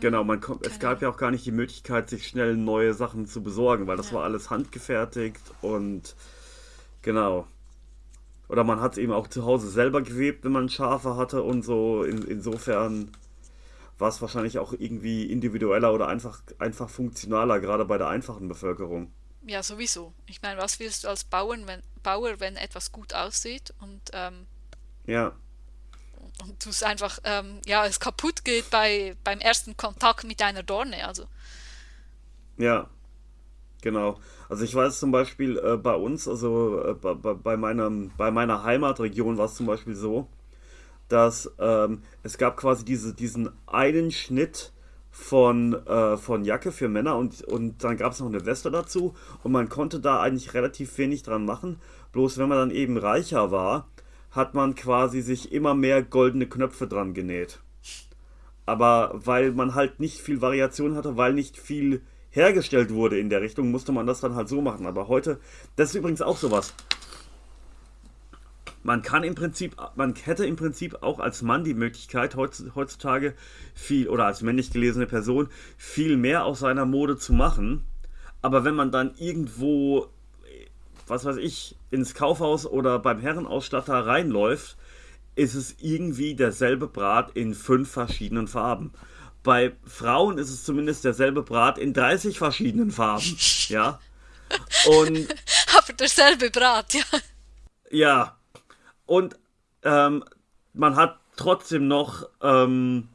Genau, man kommt, es gab ja auch gar nicht die Möglichkeit, sich schnell neue Sachen zu besorgen, weil das ja. war alles handgefertigt und genau. Oder man hat es eben auch zu Hause selber gewebt, wenn man Schafe hatte und so. In, insofern war es wahrscheinlich auch irgendwie individueller oder einfach, einfach funktionaler, gerade bei der einfachen Bevölkerung. Ja, sowieso. Ich meine, was willst du als Bauer, wenn, Bauer, wenn etwas gut aussieht und ähm, ja und du es einfach, ähm, ja, es kaputt geht bei, beim ersten Kontakt mit einer Dorne, also. Ja, genau. Also ich weiß zum Beispiel äh, bei uns, also äh, bei, bei, meinem, bei meiner Heimatregion war es zum Beispiel so, dass ähm, es gab quasi diese, diesen einen Schnitt von, äh, von Jacke für Männer und, und dann gab es noch eine Weste dazu und man konnte da eigentlich relativ wenig dran machen. Bloß wenn man dann eben reicher war, hat man quasi sich immer mehr goldene Knöpfe dran genäht. Aber weil man halt nicht viel Variation hatte, weil nicht viel hergestellt wurde in der Richtung, musste man das dann halt so machen. Aber heute, das ist übrigens auch sowas. Man kann im Prinzip, man hätte im Prinzip auch als Mann die Möglichkeit, heutzutage viel, oder als männlich gelesene Person, viel mehr aus seiner Mode zu machen. Aber wenn man dann irgendwo was weiß ich, ins Kaufhaus oder beim Herrenausstatter reinläuft, ist es irgendwie derselbe Brat in fünf verschiedenen Farben. Bei Frauen ist es zumindest derselbe Brat in 30 verschiedenen Farben. Ja. Und. Aber derselbe Brat, ja. Ja. Und ähm, man hat trotzdem noch ähm,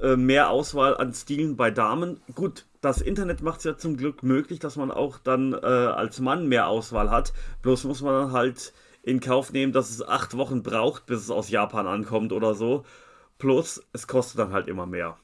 äh, mehr Auswahl an Stilen bei Damen. Gut, das Internet macht es ja zum Glück möglich, dass man auch dann äh, als Mann mehr Auswahl hat. Bloß muss man dann halt in Kauf nehmen, dass es acht Wochen braucht, bis es aus Japan ankommt oder so. Plus, es kostet dann halt immer mehr.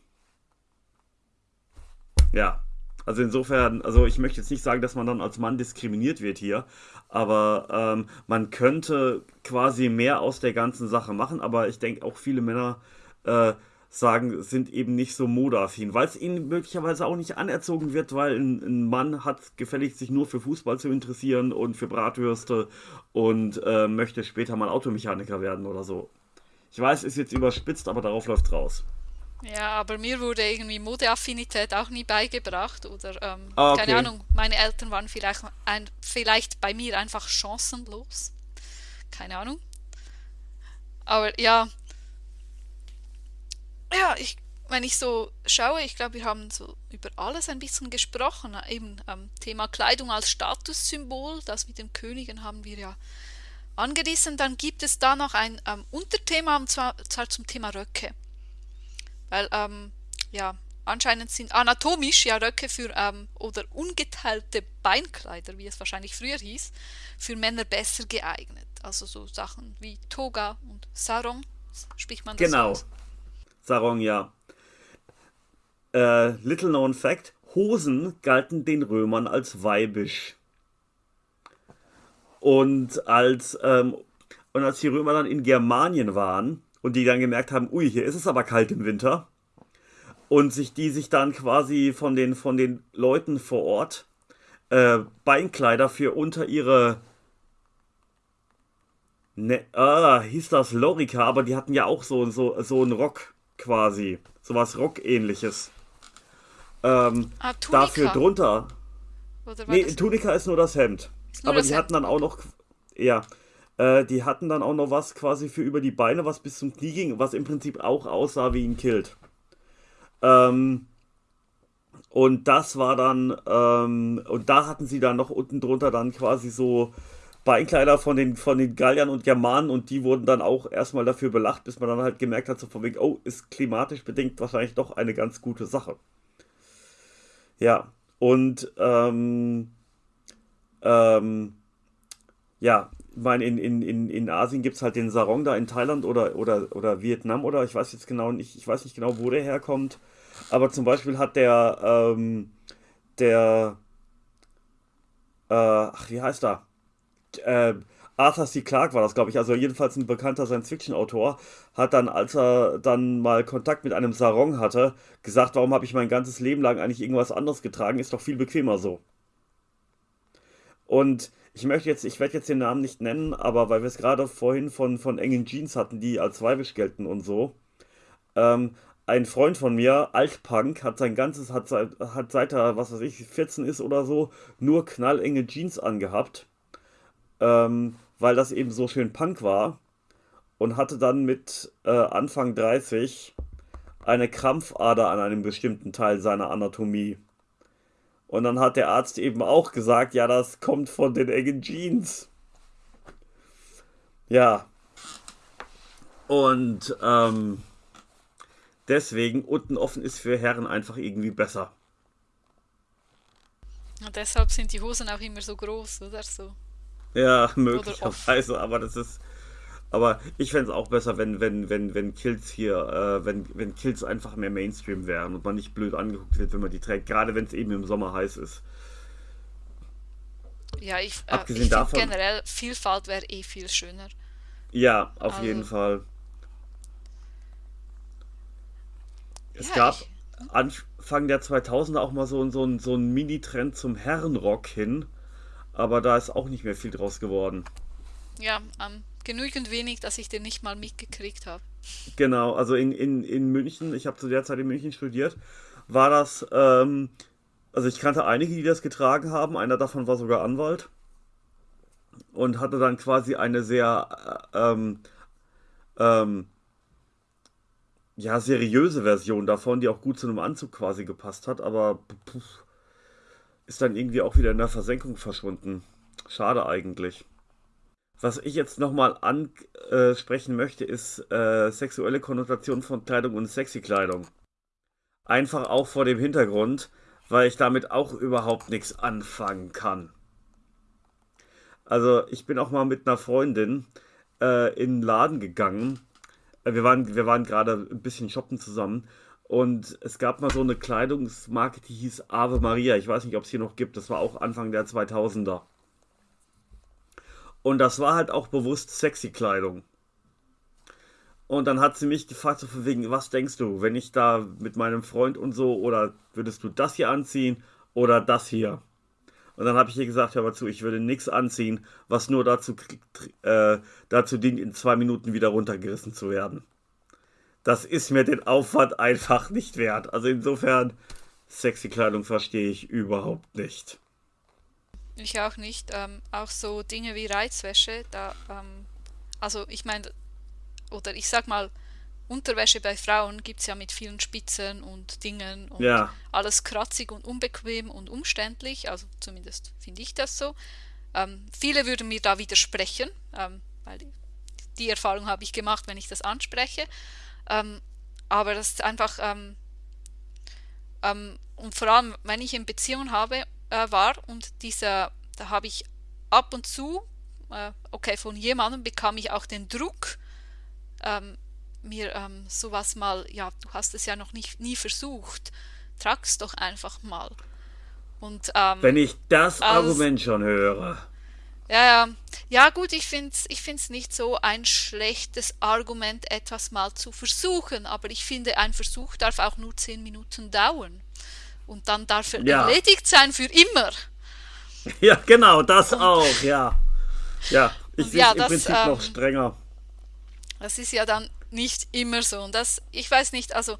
Ja, also insofern, also ich möchte jetzt nicht sagen, dass man dann als Mann diskriminiert wird hier, aber ähm, man könnte quasi mehr aus der ganzen Sache machen, aber ich denke auch viele Männer äh, sagen, sind eben nicht so modeaffin, weil es ihnen möglicherweise auch nicht anerzogen wird, weil ein, ein, Mann hat gefälligst sich nur für Fußball zu interessieren und für Bratwürste und äh, möchte später mal Automechaniker werden oder so. Ich weiß, ist jetzt überspitzt, aber darauf läuft raus. Ja, aber mir wurde irgendwie Modeaffinität auch nie beigebracht oder ähm, ah, okay. keine Ahnung, meine Eltern waren vielleicht, ein, vielleicht bei mir einfach chancenlos. Keine Ahnung. Aber ja, ja, ich, wenn ich so schaue, ich glaube, wir haben so über alles ein bisschen gesprochen. Eben ähm, Thema Kleidung als Statussymbol, das mit den Königen haben wir ja angerissen. Dann gibt es da noch ein ähm, Unterthema, und zwar, zwar, zum Thema Röcke. Weil, ähm, ja, anscheinend sind anatomisch ja Röcke für, ähm, oder ungeteilte Beinkleider, wie es wahrscheinlich früher hieß, für Männer besser geeignet. Also so Sachen wie Toga und Sarong, spricht man das Genau. Aus? Sarong, ja. Äh, little known fact: Hosen galten den Römern als weibisch. Und als, ähm, und als die Römer dann in Germanien waren und die dann gemerkt haben, ui, hier ist es aber kalt im Winter, und sich die sich dann quasi von den, von den Leuten vor Ort äh, Beinkleider für unter ihre ne, ah, hieß das Lorica, aber die hatten ja auch so, so, so einen Rock quasi. Sowas Rock-ähnliches. Ähm, Ah, Tunika. dafür drunter. Oder war Nee, Tunika ist nur das Hemd. Nur Aber das die Hemd, hatten dann auch noch, ja, äh, die hatten dann auch noch was quasi für über die Beine, was bis zum Knie ging, was im Prinzip auch aussah wie ein Kilt. Ähm, und das war dann, ähm, und da hatten sie dann noch unten drunter dann quasi so Beinkleider von den, von den Galliern und Germanen und die wurden dann auch erstmal dafür belacht, bis man dann halt gemerkt hat, so von wegen, oh, ist klimatisch bedingt wahrscheinlich doch eine ganz gute Sache. Ja, und ähm, ähm, ja, meine, in, in, in, in Asien gibt es halt den Sarong da in Thailand oder, oder, oder Vietnam oder ich weiß jetzt genau nicht, ich weiß nicht genau, wo der herkommt. Aber zum Beispiel hat der, ähm, der, äh, ach, wie heißt er? Äh, Arthur C. Clarke war das, glaube ich, also jedenfalls ein bekannter Science-Fiction-Autor, hat dann, als er dann mal Kontakt mit einem Sarong hatte, gesagt, warum habe ich mein ganzes Leben lang eigentlich irgendwas anderes getragen, ist doch viel bequemer so. Und ich möchte jetzt, ich werde jetzt den Namen nicht nennen, aber weil wir es gerade vorhin von, von engen Jeans hatten, die als weibisch gelten und so. Ähm, ein Freund von mir, Altpunk, hat sein ganzes, hat, seit- hat seit er, was weiß ich, 14 ist oder so, nur knallenge Jeans angehabt. Ähm, weil das eben so schön Punk war. Und hatte dann mit äh, Anfang 30 eine Krampfader an einem bestimmten Teil seiner Anatomie. Und dann hat der Arzt eben auch gesagt, ja, das kommt von den engen Jeans. Ja. Und ähm, deswegen unten offen ist für Herren einfach irgendwie besser. Und deshalb sind die Hosen auch immer so groß, oder so. Ja, möglicherweise, aber das ist. Aber ich fände es auch besser, wenn, wenn, wenn, wenn Kills hier, äh, wenn, wenn Kills einfach mehr Mainstream wären und man nicht blöd angeguckt wird, wenn man die trägt, gerade wenn es eben im Sommer heiß ist. Ja, ich, äh, Abgesehen ich finde davon- generell, Vielfalt wäre eh viel schöner. Ja, auf Also- jeden Fall. Es Ja, gab ich- Anfang der 2000er auch mal so, so, so einen Mini-Trend zum Herrenrock hin, aber da ist auch nicht mehr viel draus geworden. Ja, ähm, genügend wenig, dass ich den nicht mal mitgekriegt habe. Genau, also in, in, in München, ich habe zu der Zeit in München studiert, war das, ähm, also ich kannte einige, die das getragen haben, einer davon war sogar Anwalt und hatte dann quasi eine sehr, äh, ähm, ähm, ja, seriöse Version davon, die auch gut zu einem Anzug quasi gepasst hat, aber puh, ist dann irgendwie auch wieder in der Versenkung verschwunden. Schade eigentlich. Was ich jetzt nochmal ansprechen möchte, ist äh, sexuelle Konnotation von Kleidung und sexy Kleidung. Einfach auch vor dem Hintergrund, weil ich damit auch überhaupt nichts anfangen kann. Also ich bin auch mal mit einer Freundin äh, in einen Laden gegangen. Äh, Wir waren, wir waren gerade ein bisschen shoppen zusammen. Und es gab mal so eine Kleidungsmarke, die hieß Ave Maria. Ich weiß nicht, ob es hier noch gibt. Das war auch Anfang der 2000er. Und das war halt auch bewusst sexy Kleidung. Und dann hat sie mich gefragt, so von wegen, was denkst du, wenn ich da mit meinem Freund und so, oder würdest du das hier anziehen oder das hier? Und dann habe ich ihr gesagt, hör mal zu, ich würde nichts anziehen, was nur dazu, äh, dazu dient, in zwei Minuten wieder runtergerissen zu werden. Das ist mir den Aufwand einfach nicht wert. Also insofern, sexy Kleidung verstehe ich überhaupt nicht. Ich auch nicht. Ähm, auch so Dinge wie Reizwäsche, da, ähm, also ich meine, oder ich sag mal, Unterwäsche bei Frauen gibt es ja mit vielen Spitzen und Dingen und Ja. alles kratzig und unbequem und umständlich, also zumindest finde ich das so. Ähm, viele würden mir da widersprechen, ähm, weil die, die Erfahrung habe ich gemacht, wenn ich das anspreche. Ähm, aber das ist einfach, ähm, und vor allem, wenn ich in Beziehung habe, äh, war und dieser, da habe ich ab und zu, äh, okay, von jemandem bekam ich auch den Druck, ähm, mir ähm, sowas mal, ja, du hast es ja noch nicht, nie versucht, trag's doch einfach mal. Und, ähm, Wenn ich das Argument schon höre. Ja, ja. Ja, gut, ich finde es ich find's nicht so ein schlechtes Argument, etwas mal zu versuchen, aber ich finde, ein Versuch darf auch nur 10 Minuten dauern. Und dann darf er Ja. erledigt sein für immer. Ja, genau, das auch, ja. Ja, ich Und sehe ja, im das, Prinzip noch ähm, strenger. Das ist ja dann nicht immer so. Und das, ich weiß nicht, also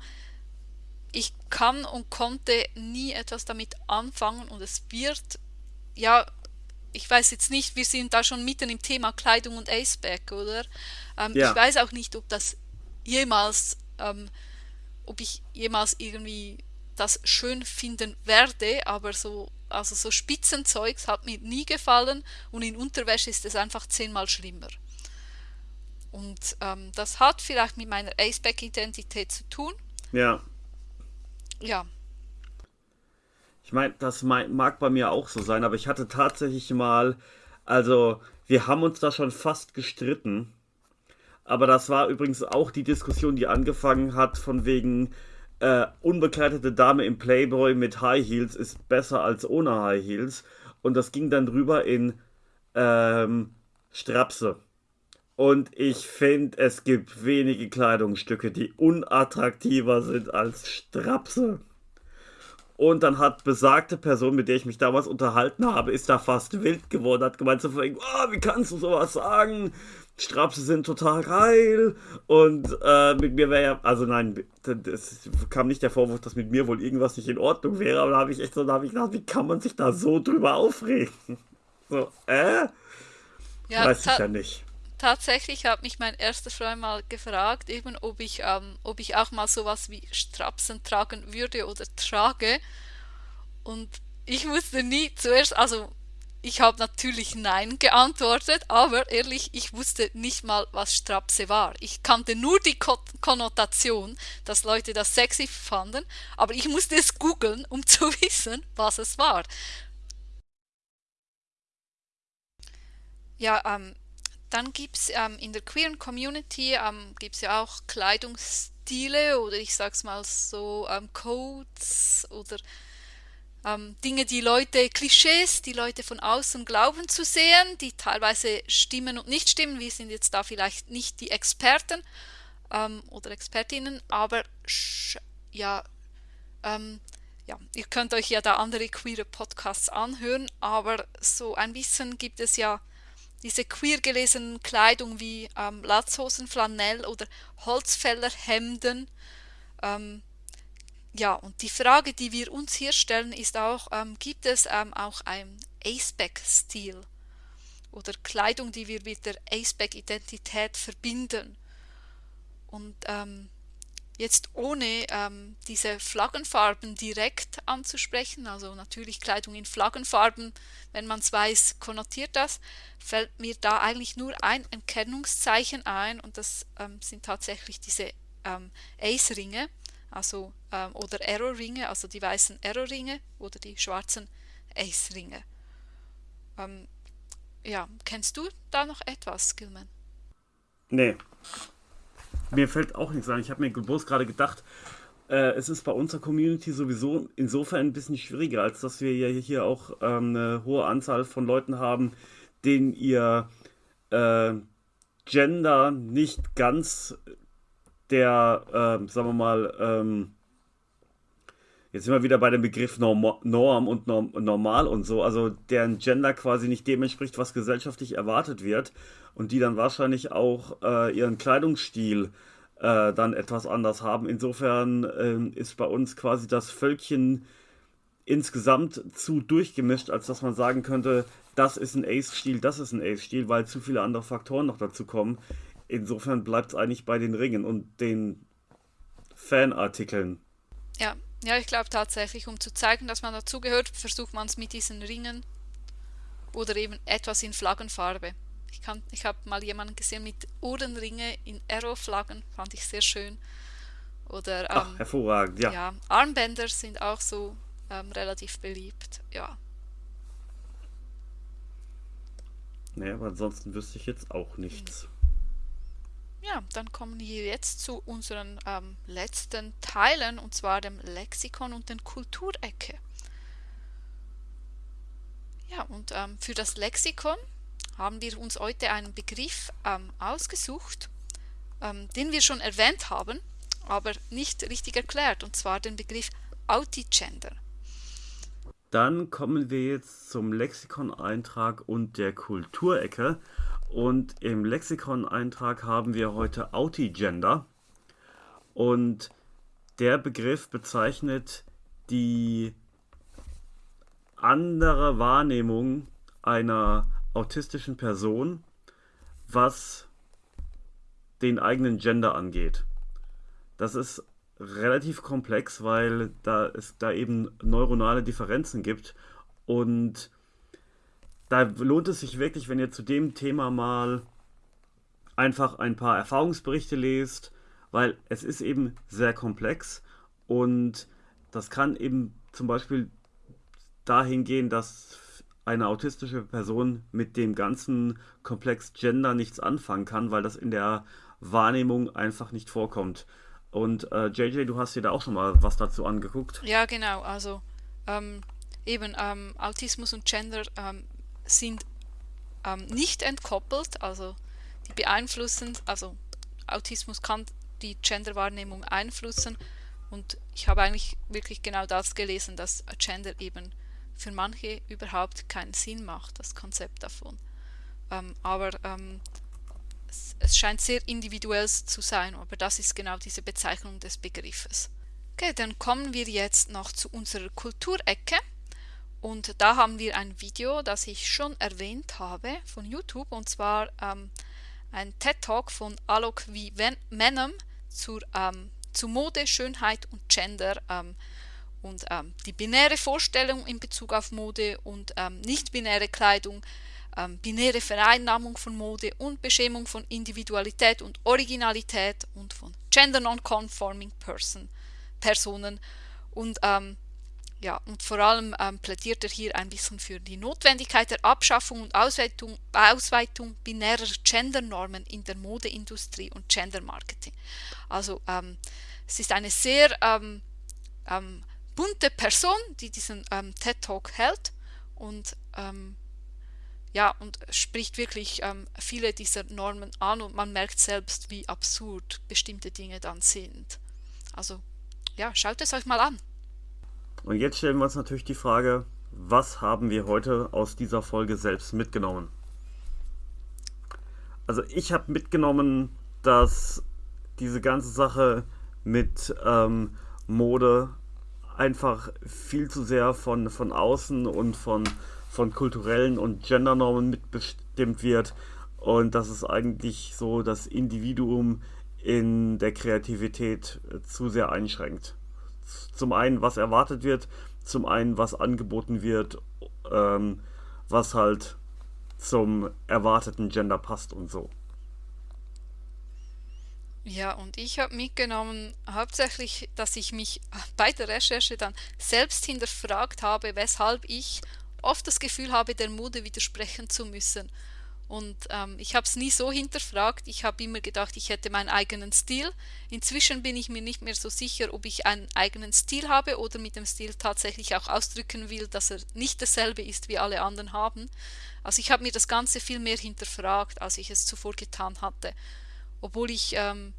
ich kann und konnte nie etwas damit anfangen und es wird, ja, ich weiß jetzt nicht, wir sind da schon mitten im Thema Kleidung und Aceback, oder? Ähm, Ja. Ich weiß auch nicht, ob das jemals, ähm, ob ich jemals irgendwie das schön finden werde, aber so, also so Spitzenzeugs hat mir nie gefallen und in Unterwäsche ist es einfach zehnmal schlimmer. Und ähm, das hat vielleicht mit meiner Aceback-Identität zu tun. Ja. Ja, Ich meine, das mag bei mir auch so sein, aber ich hatte tatsächlich mal, also wir haben uns da schon fast gestritten, aber das war übrigens auch die Diskussion, die angefangen hat von wegen äh, unbekleidete Dame im Playboy mit High Heels ist besser als ohne High Heels und das ging dann drüber in ähm, Strapse. Und ich finde, es gibt wenige Kleidungsstücke, die unattraktiver sind als Strapse. Und dann hat besagte Person, mit der ich mich damals unterhalten habe, ist da fast wild geworden, hat gemeint so von wegen, oh, wie kannst du sowas sagen? Strapse sind total geil. Und äh, mit mir wäre ja, also nein, es kam nicht der Vorwurf, dass mit mir wohl irgendwas nicht in Ordnung wäre, aber da habe ich echt so, da habe ich gedacht, wie kann man sich da so drüber aufregen? So, äh? ja Weiß ich ja nicht. tatsächlich hat mich mein erster Freund mal gefragt, eben ob ich, ähm, ob ich auch mal sowas wie Strapsen tragen würde oder trage. Und ich wusste nie zuerst, also ich habe natürlich Nein geantwortet, aber ehrlich, ich wusste nicht mal, was Strapse war. Ich kannte nur die Ko Konnotation, dass Leute das sexy fanden, aber ich musste es googeln, um zu wissen, was es war. Ja, ähm, dann gibt es ähm, in der queeren Community ähm, gibt's ja auch Kleidungsstile oder ich sag's mal so ähm, Codes oder ähm, Dinge, die Leute, Klischees, die Leute von außen glauben zu sehen, die teilweise stimmen und nicht stimmen. Wir sind jetzt da vielleicht nicht die Experten ähm, oder Expertinnen, aber ja, ähm, ja, ihr könnt euch ja da andere queere Podcasts anhören, aber so ein bisschen gibt es ja diese queer gelesenen Kleidung wie ähm, Latzhosen, Flanell oder Holzfällerhemden. Ähm, ja, und die Frage, die wir uns hier stellen, ist auch, ähm, gibt es ähm, auch einen Aceback-Stil oder Kleidung, die wir mit der Aceback-Identität verbinden? Und ähm, jetzt ohne ähm, diese Flaggenfarben direkt anzusprechen, also natürlich Kleidung in Flaggenfarben, wenn man es weiß, konnotiert das, fällt mir da eigentlich nur ein Erkennungszeichen ein und das ähm, sind tatsächlich diese ähm, Ace-Ringe, also ähm, oder Arrow-Ringe, also die weißen Arrow-Ringe oder die schwarzen Ace-Ringe. Ähm, ja, kennst du da noch etwas, Gilman? Nee. Mir fällt auch nichts ein. Ich habe mir bloß gerade gedacht, äh, es ist bei unserer Community sowieso insofern ein bisschen schwieriger, als dass wir ja hier auch ähm, eine hohe Anzahl von Leuten haben, denen ihr äh, Gender nicht ganz der, ähm, sagen wir mal, ähm, jetzt sind wir wieder bei dem Begriff Norm, Norm und Norm, Normal und so, also deren Gender quasi nicht dem entspricht, was gesellschaftlich erwartet wird und die dann wahrscheinlich auch äh, ihren Kleidungsstil äh, dann etwas anders haben. Insofern ähm, ist bei uns quasi das Völkchen insgesamt zu durchgemischt, als dass man sagen könnte, das ist ein Ace-Stil, das ist ein Ace-Stil, weil zu viele andere Faktoren noch dazu kommen. Insofern bleibt es eigentlich bei den Ringen und den Fanartikeln. Ja, ja, ich glaube tatsächlich, um zu zeigen, dass man dazugehört, versucht man es mit diesen Ringen oder eben etwas in Flaggenfarbe. Ich, kann, ich habe mal jemanden gesehen mit Ohrenringe in Arrow-Flaggen, fand ich sehr schön. Oder Ach, ähm, hervorragend, ja. ja, Armbänder sind auch so ähm, relativ beliebt. Ja, Nee, aber ansonsten wüsste ich jetzt auch nichts. Ja, dann kommen wir jetzt zu unseren ähm, letzten Teilen und zwar dem Lexikon und den Kulturecke. Ja, und ähm, für das Lexikon haben wir uns heute einen Begriff ähm, ausgesucht, ähm, den wir schon erwähnt haben, aber nicht richtig erklärt, und zwar den Begriff Autigender. Dann kommen wir jetzt zum Lexikon-Eintrag und der Kulturecke. Und im Lexikon-Eintrag haben wir heute Autigender. Und der Begriff bezeichnet die andere Wahrnehmung einer autistischen Person, was den eigenen Gender angeht. Das ist relativ komplex, weil da es da eben neuronale Differenzen gibt und da lohnt es sich wirklich, wenn ihr zu dem Thema mal einfach ein paar Erfahrungsberichte lest, weil es ist eben sehr komplex und das kann eben zum Beispiel dahin gehen, dass eine autistische Person mit dem ganzen Komplex Gender nichts anfangen kann, weil das in der Wahrnehmung einfach nicht vorkommt. Und äh, JJ, du hast dir da auch schon mal was dazu angeguckt. Ja, genau. Also ähm, eben ähm, Autismus und Gender ähm, sind ähm, nicht entkoppelt, also die beeinflussen, also Autismus kann die Genderwahrnehmung einflussen und ich habe eigentlich wirklich genau das gelesen, dass Gender eben für manche überhaupt keinen Sinn macht, das Konzept davon. Ähm, aber ähm, es, es, scheint sehr individuell zu sein, aber das ist genau diese Bezeichnung des Begriffes. Okay, dann kommen wir jetzt noch zu unserer Kulturecke. Und da haben wir ein Video, das ich schon erwähnt habe von YouTube, und zwar ähm, ein TED-Talk von Alok V. Menem zur, ähm, zu Mode, Schönheit und Gender. Ähm, und ähm, die binäre Vorstellung in Bezug auf Mode und ähm, nicht-binäre Kleidung, ähm, binäre Vereinnahmung von Mode und Beschämung von Individualität und Originalität und von Gender Non-Conforming person, Personen. Und, ähm, ja, und vor allem ähm, plädiert er hier ein bisschen für die Notwendigkeit der Abschaffung und Ausweitung, Ausweitung binärer Gendernormen in der Modeindustrie und Gendermarketing. Also ähm, es ist eine sehr ähm, bunte Person, die diesen ähm, TED Talk hält und ähm, ja und spricht wirklich ähm, viele dieser Normen an und man merkt selbst, wie absurd bestimmte Dinge dann sind. Also ja, schaut es euch mal an. Und jetzt stellen wir uns natürlich die Frage, was haben wir heute aus dieser Folge selbst mitgenommen? Also ich habe mitgenommen, dass diese ganze Sache mit ähm, Mode einfach viel zu sehr von, von außen und von, von kulturellen und Gendernormen mitbestimmt wird und dass es eigentlich so das Individuum in der Kreativität äh, zu sehr einschränkt. Zum einen, was erwartet wird, zum einen, was angeboten wird, ähm, was halt zum erwarteten Gender passt und so. Ja, und ich habe mitgenommen hauptsächlich, dass ich mich bei der Recherche dann selbst hinterfragt habe, weshalb ich oft das Gefühl habe, der Mode widersprechen zu müssen. Und ähm, ich habe es nie so hinterfragt. Ich habe immer gedacht, ich hätte meinen eigenen Stil. Inzwischen bin ich mir nicht mehr so sicher, ob ich einen eigenen Stil habe oder mit dem Stil tatsächlich auch ausdrücken will, dass er nicht dasselbe ist, wie alle anderen haben. Also ich habe mir das Ganze viel mehr hinterfragt, als ich es zuvor getan hatte obwohl ich, ähm,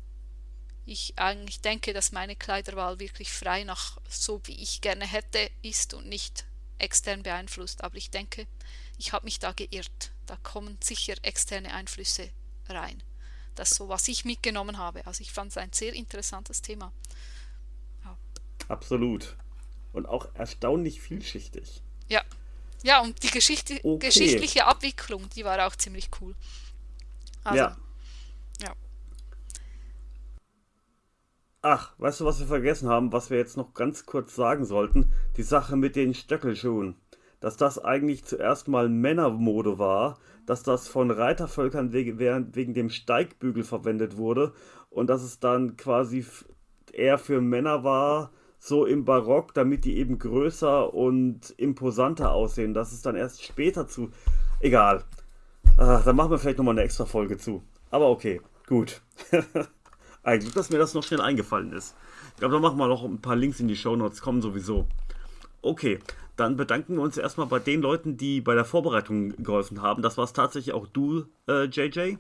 ich eigentlich denke, dass meine Kleiderwahl wirklich frei nach so wie ich gerne hätte ist und nicht extern beeinflusst. Aber ich denke, ich habe mich da geirrt. Da kommen sicher externe Einflüsse rein. Das ist so, was ich mitgenommen habe. Also ich fand es ein sehr interessantes Thema. Ja. Absolut. Und auch erstaunlich vielschichtig. Ja. Ja, und die Geschichte, okay. geschichtliche Abwicklung, die war auch ziemlich cool. Also, ja. Ja. Ach, weißt du, was wir vergessen haben, was wir jetzt noch ganz kurz sagen sollten? Die Sache mit den Stöckelschuhen. Dass das eigentlich zuerst mal Männermode war, dass das von Reitervölkern wegen, wegen dem Steigbügel verwendet wurde und dass es dann quasi eher für Männer war, so im Barock, damit die eben größer und imposanter aussehen. Das ist dann erst später zu. Egal. Ach, dann machen wir vielleicht nochmal eine extra Folge zu. Aber okay. Gut. Eigentlich, dass mir das noch schnell eingefallen ist. Ich glaube, da machen wir noch ein paar Links in die Show Notes, kommen sowieso. Okay, dann bedanken wir uns erstmal bei den Leuten, die bei der Vorbereitung geholfen haben. Das war es tatsächlich auch du, äh, JJ.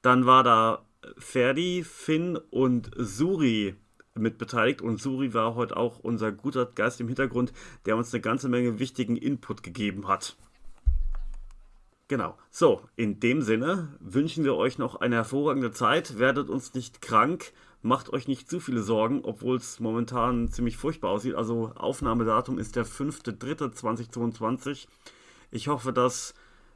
Dann war da Ferdi, Finn und Suri mit beteiligt und Suri war heute auch unser guter Geist im Hintergrund, der uns eine ganze Menge wichtigen Input gegeben hat. Genau. So, in dem Sinne wünschen wir euch noch eine hervorragende Zeit. Werdet uns nicht krank. Macht euch nicht zu viele Sorgen, obwohl es momentan ziemlich furchtbar aussieht. Also Aufnahmedatum ist der 5.3.2022. Ich hoffe, dass,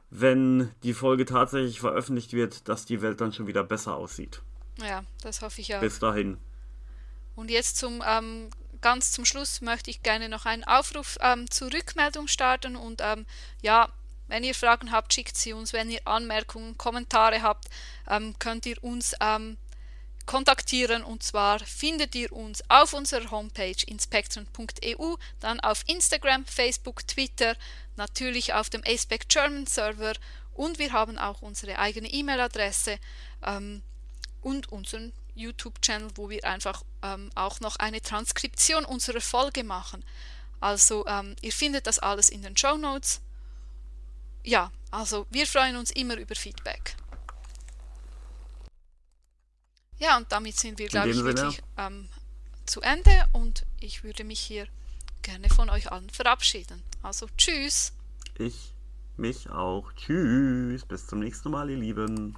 wenn die Folge tatsächlich veröffentlicht wird, dass die Welt dann schon wieder besser aussieht. Ja, das hoffe ich auch. Bis dahin. Und jetzt zum ähm, ganz zum Schluss möchte ich gerne noch einen Aufruf ähm, zur Rückmeldung starten und ähm, ja, wenn ihr Fragen habt, schickt sie uns. Wenn ihr Anmerkungen, Kommentare habt, ähm, könnt ihr uns ähm, kontaktieren und zwar findet ihr uns auf unserer Homepage inspectron.eu, dann auf Instagram, Facebook, Twitter, natürlich auf dem ASPEC German Server und wir haben auch unsere eigene E-Mail-Adresse ähm, und unseren YouTube-Channel, wo wir einfach ähm, auch noch eine Transkription unserer Folge machen. Also ähm, ihr findet das alles in den Show Notes. Ja, also wir freuen uns immer über Feedback. Ja, und damit sind wir, glaube ich, Sinne. wirklich ähm, zu Ende und ich würde mich hier gerne von euch allen verabschieden. Also tschüss. Ich mich auch. Tschüss. Bis zum nächsten Mal, ihr Lieben.